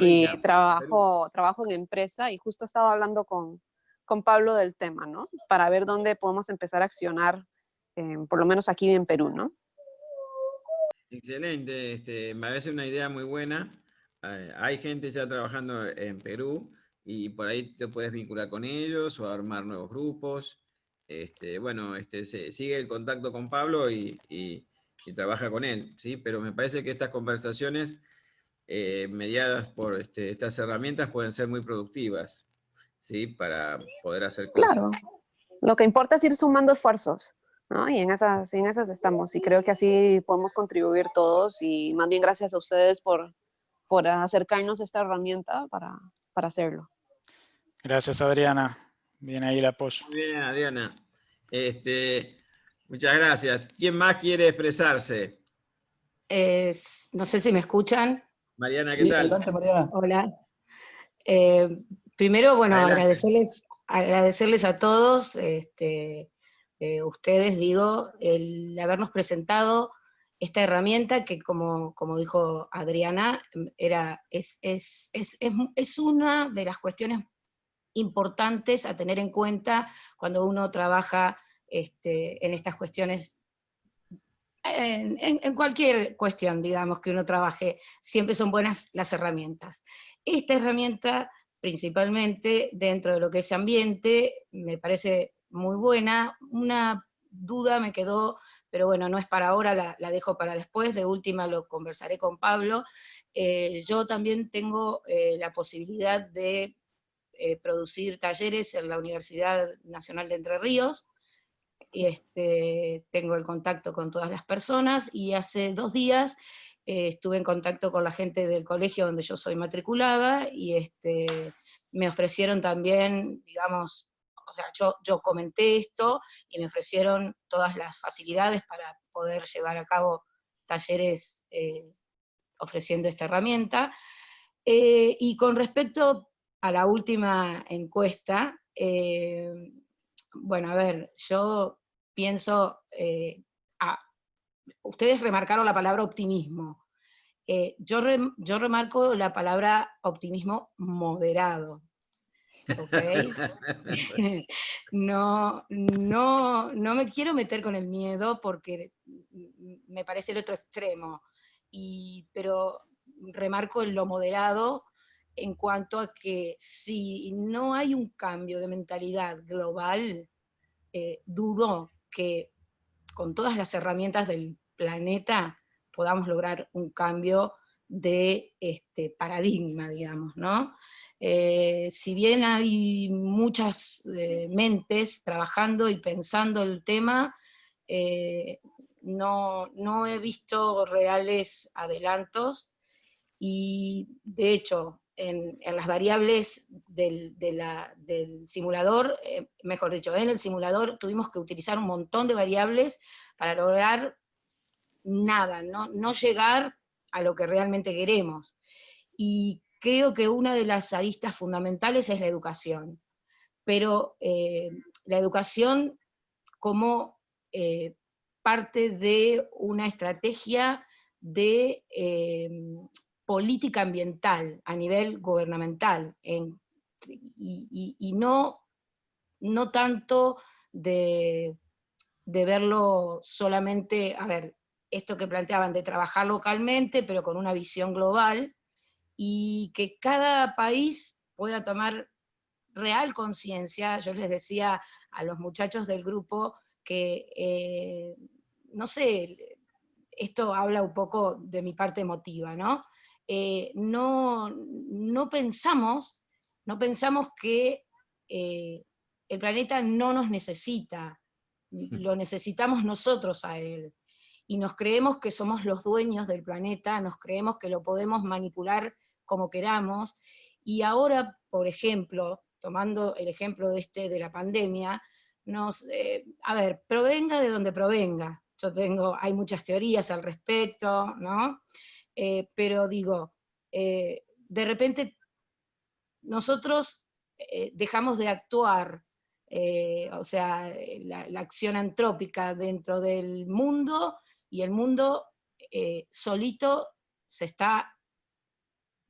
y trabajo, trabajo en empresa y justo estaba hablando con, con Pablo del tema, ¿no? Para ver dónde podemos empezar a accionar, por lo menos aquí en Perú, ¿no? Excelente, este, me parece una idea muy buena. Eh, hay gente ya trabajando en Perú y por ahí te puedes vincular con ellos o armar nuevos grupos. Este, bueno, este, sigue el contacto con Pablo y, trabaja con él, ¿sí? Pero me parece que estas conversaciones eh, mediadas por este, estas herramientas pueden ser muy productivas, ¿sí? Para poder hacer cosas. Claro, lo que importa es ir sumando esfuerzos, ¿no? Y en esas, en esas estamos, y creo que así podemos contribuir todos, y más bien gracias a ustedes por, por acercarnos a esta herramienta para, para hacerlo. Gracias, Adriana. Bien ahí el apoyo. Bien, Adriana. Este, muchas gracias. ¿Quién más quiere expresarse? no sé si me escuchan. Mariana, ¿qué tal? Mariana. Hola. Eh, primero, bueno, agradecerles, agradecerles a todos, este, eh, ustedes, digo, el habernos presentado esta herramienta que, como, como dijo Adriana, era, es, es, es, es, una de las cuestiones importantes a tener en cuenta cuando uno trabaja este, en estas cuestiones, en, cualquier cuestión, digamos, que uno trabaje, siempre son buenas las herramientas. Esta herramienta, principalmente dentro de lo que es ambiente, me parece muy buena. Una duda me quedó, pero bueno, no es para ahora, la, dejo para después, de última lo conversaré con Pablo. Eh, yo también tengo eh, la posibilidad de eh, producir talleres en la Universidad Nacional de Entre Ríos, este, tengo el contacto con todas las personas, y hace dos días eh, estuve en contacto con la gente del colegio donde yo soy matriculada, y este, me ofrecieron también, digamos, o sea, yo, comenté esto, y me ofrecieron todas las facilidades para poder llevar a cabo talleres eh, ofreciendo esta herramienta. Eh, y con respecto a la última encuesta, bueno, a ver, yo pienso, ustedes remarcaron la palabra optimismo. Eh, yo, yo remarco la palabra optimismo moderado. (laughs) no, no, no me quiero meter con el miedo porque me parece el otro extremo, y, pero remarco en lo moderado en cuanto a que si no hay un cambio de mentalidad global, eh, dudo que con todas las herramientas del planeta podamos lograr un cambio de este, paradigma, digamos, ¿no? Eh, si bien hay muchas eh, mentes trabajando y pensando el tema, no, no, he visto reales adelantos y de hecho en, las variables del, del simulador, mejor dicho, en el simulador tuvimos que utilizar un montón de variables para lograr nada, no, no llegar a lo que realmente queremos. Y creo que una de las aristas fundamentales es la educación, pero eh, la educación como eh, parte de una estrategia de eh, política ambiental a nivel gubernamental, y, no, no tanto de, de verlo solamente, a ver, esto que planteaban de trabajar localmente, pero con una visión global, y que cada país pueda tomar real conciencia. Yo les decía a los muchachos del grupo que, eh, no sé, esto habla un poco de mi parte emotiva, ¿no? Eh, no, no, pensamos, no pensamos que eh, el planeta no nos necesita, lo necesitamos nosotros a él y nos creemos que somos los dueños del planeta, nos creemos que lo podemos manipular como queramos, y ahora, por ejemplo, tomando el ejemplo de, este, de la pandemia, nos, eh, a ver, provenga de donde provenga, yo tengo, hay muchas teorías al respecto, ¿no? Eh, pero digo, eh, de repente nosotros dejamos de actuar, o sea, la, acción antrópica dentro del mundo y el mundo eh, solito se está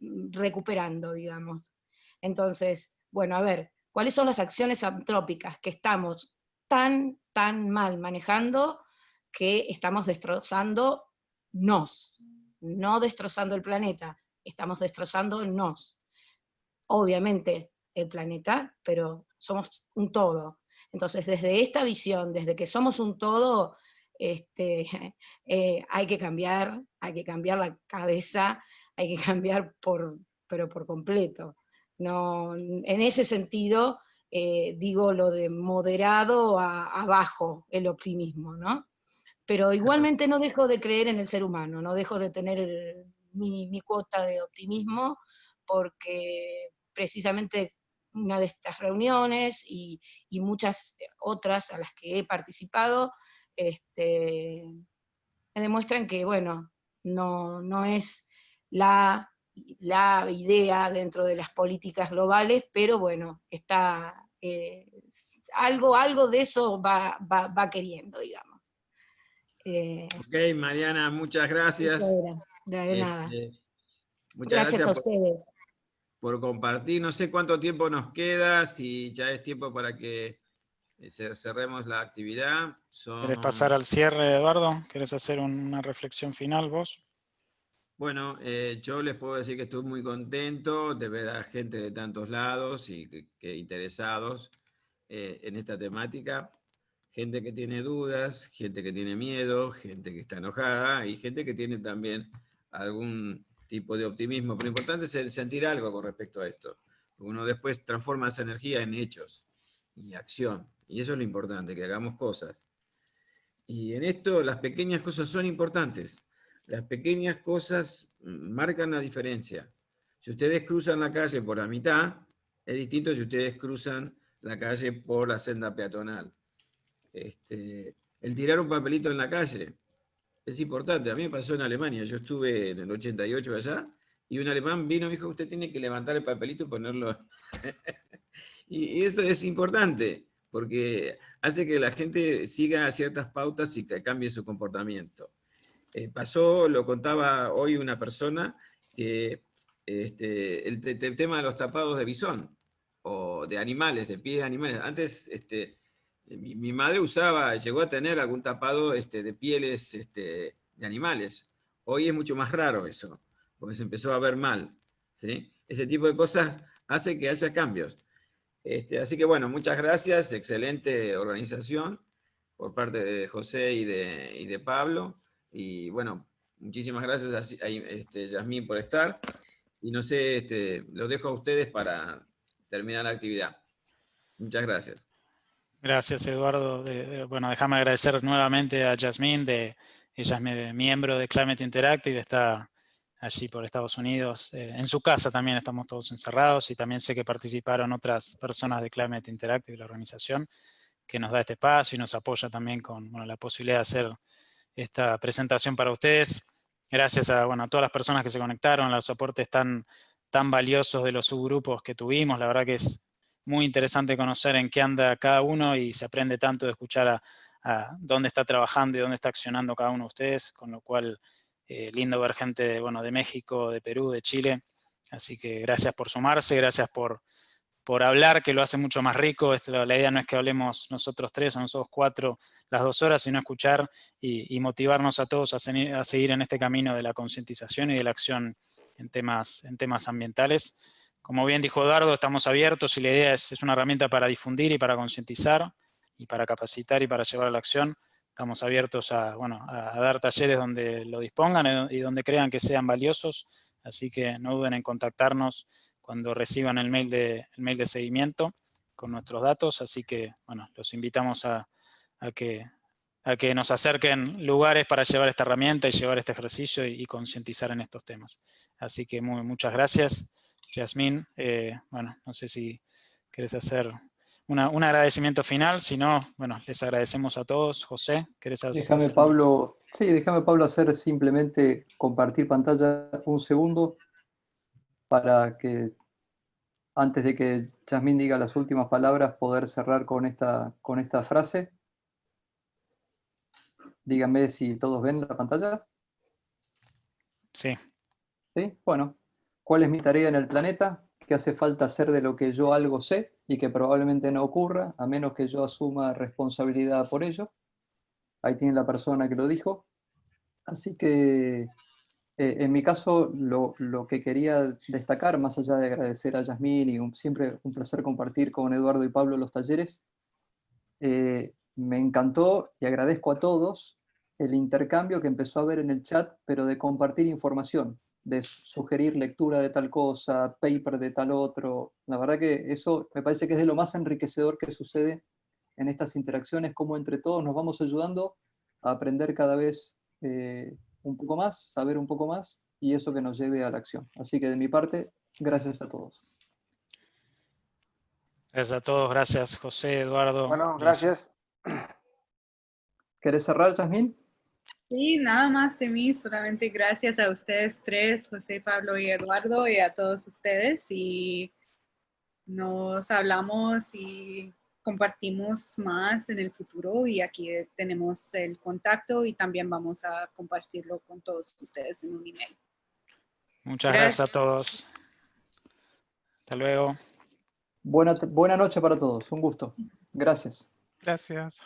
recuperando, digamos. Entonces, bueno, a ver, ¿cuáles son las acciones antrópicas que estamos tan, tan mal manejando que estamos destrozando nos, no destrozando el planeta, estamos destrozando nos. Obviamente el planeta, pero somos un todo. Entonces, desde esta visión, desde que somos un todo, este, (laughs) eh, hay que cambiar, hay que cambiar la cabeza, hay que cambiar por, pero por completo. No, en ese sentido, eh, digo lo de moderado a, abajo, el optimismo, ¿no? Pero igualmente no dejo de creer en el ser humano, no dejo de tener mi, mi cuota de optimismo, porque precisamente una de estas reuniones y, y, muchas otras a las que he participado, este, me demuestran que, bueno, no, no es la, la, idea dentro de las políticas globales, pero bueno, está, eh, algo, algo de eso va, va, queriendo, digamos. Eh, ok, Mariana, muchas gracias. De, nada. Este, muchas gracias, a ustedes. Por compartir, no sé cuánto tiempo nos queda, si ya es tiempo para que eh, cerremos la actividad. ¿Quieres pasar al cierre, Eduardo? ¿Quieres hacer una reflexión final vos? Bueno, eh, yo les puedo decir que estoy muy contento de ver a gente de tantos lados y que, interesados eh, en esta temática. Gente que tiene dudas, gente que tiene miedo, gente que está enojada y gente que tiene también algún tipo de optimismo. Pero lo importante es sentir algo con respecto a esto. Uno después transforma esa energía en hechos y acción. Y eso es lo importante, que hagamos cosas. Y en esto las pequeñas cosas son importantes. Las pequeñas cosas marcan la diferencia. Si ustedes cruzan la calle por la mitad, es distinto si ustedes cruzan la calle por la senda peatonal. Este, el tirar un papelito en la calle es importante. A mí me pasó en Alemania. Yo estuve en el 88 allá y un alemán vino y me dijo, usted tiene que levantar el papelito y ponerlo. (laughs) y eso es importante, porque hace que la gente siga ciertas pautas y que cambie su comportamiento. Eh, pasó, lo contaba hoy una persona, que este, el, tema de los tapados de bisón, o de animales, de pies de animales. Antes este, mi, madre usaba, llegó a tener algún tapado este, de pieles este, de animales. Hoy es mucho más raro eso, porque se empezó a ver mal. ¿sí? Ese tipo de cosas hace que haya cambios. Este, así que bueno, muchas gracias, excelente organización por parte de José y de, Pablo. Y bueno, muchísimas gracias a, este, Yasmín por estar. Y no sé, este, los dejo a ustedes para terminar la actividad. Muchas gracias. Gracias, Eduardo. bueno, déjame agradecer nuevamente a Yasmín, de, ella es miembro de Climate Interactive, está allí por Estados Unidos. Eh, en su casa también estamos todos encerrados y también sé que participaron otras personas de Climate Interactive, la organización, que nos da este espacio y nos apoya también con la posibilidad de hacer esta presentación para ustedes. Gracias a, a todas las personas que se conectaron, los aportes tan, tan valiosos de los subgrupos que tuvimos. La verdad que es muy interesante conocer en qué anda cada uno y se aprende tanto de escuchar a, dónde está trabajando y dónde está accionando cada uno de ustedes, con lo cual eh, lindo ver gente de, bueno, de México, de Perú, de Chile. Así que gracias por sumarse, gracias por, por hablar, que lo hace mucho más rico. la idea no es que hablemos nosotros tres o nosotros cuatro las dos horas, sino escuchar y, motivarnos a todos a, a, seguir en este camino de la concientización y de la acción en temas, en temas ambientales. Como bien dijo Eduardo, estamos abiertos y la idea es, es una herramienta para difundir y para concientizar y para capacitar y para llevar a la acción. Estamos abiertos a, bueno, a dar talleres donde lo dispongan y donde crean que sean valiosos, así que no duden en contactarnos cuando reciban el mail de, el mail de seguimiento con nuestros datos, así que bueno, los invitamos a, a, que, a que nos acerquen lugares para llevar esta herramienta y llevar este ejercicio y, concientizar en estos temas. Así que muy, muchas gracias. Yasmín, eh, bueno, no sé si quieres hacer un agradecimiento final, si no, bueno, les agradecemos a todos. José, ¿querés hacer? Déjame, Pablo, sí, déjame, Pablo, hacer simplemente compartir pantalla un segundo para que, antes de que Yasmín diga las últimas palabras, poder cerrar con esta, con esta frase. Díganme si todos ven la pantalla. Sí. ¿Sí? Bueno, ¿Cuál es mi tarea en el planeta? ¿Qué hace falta hacer de lo que yo algo sé y que probablemente no ocurra, a menos que yo asuma responsabilidad por ello? Ahí tiene la persona que lo dijo. Así que eh, en mi caso lo, que quería destacar, más allá de agradecer a Yasmín y siempre un placer compartir con Eduardo y Pablo los talleres, eh, me encantó y agradezco a todos el intercambio que empezó a haber en el chat, pero de compartir información de sugerir lectura de tal cosa, paper de tal otro. La verdad que eso me parece que es de lo más enriquecedor que sucede en estas interacciones, como entre todos nos vamos ayudando a aprender cada vez eh, un poco más, saber un poco más, y eso que nos lleve a la acción. Así que de mi parte, gracias a todos. Gracias a todos, gracias José, Eduardo. Bueno, gracias. ¿Querés cerrar, Yasmín? Sí, nada más de mí, solamente gracias a ustedes tres, José, Pablo y Eduardo, y a todos ustedes. Y nos hablamos y compartimos más en el futuro y aquí tenemos el contacto y también vamos a compartirlo con todos ustedes en un email. Muchas gracias, a todos. Hasta luego. Buena, buena noche para todos, un gusto. Gracias. Gracias.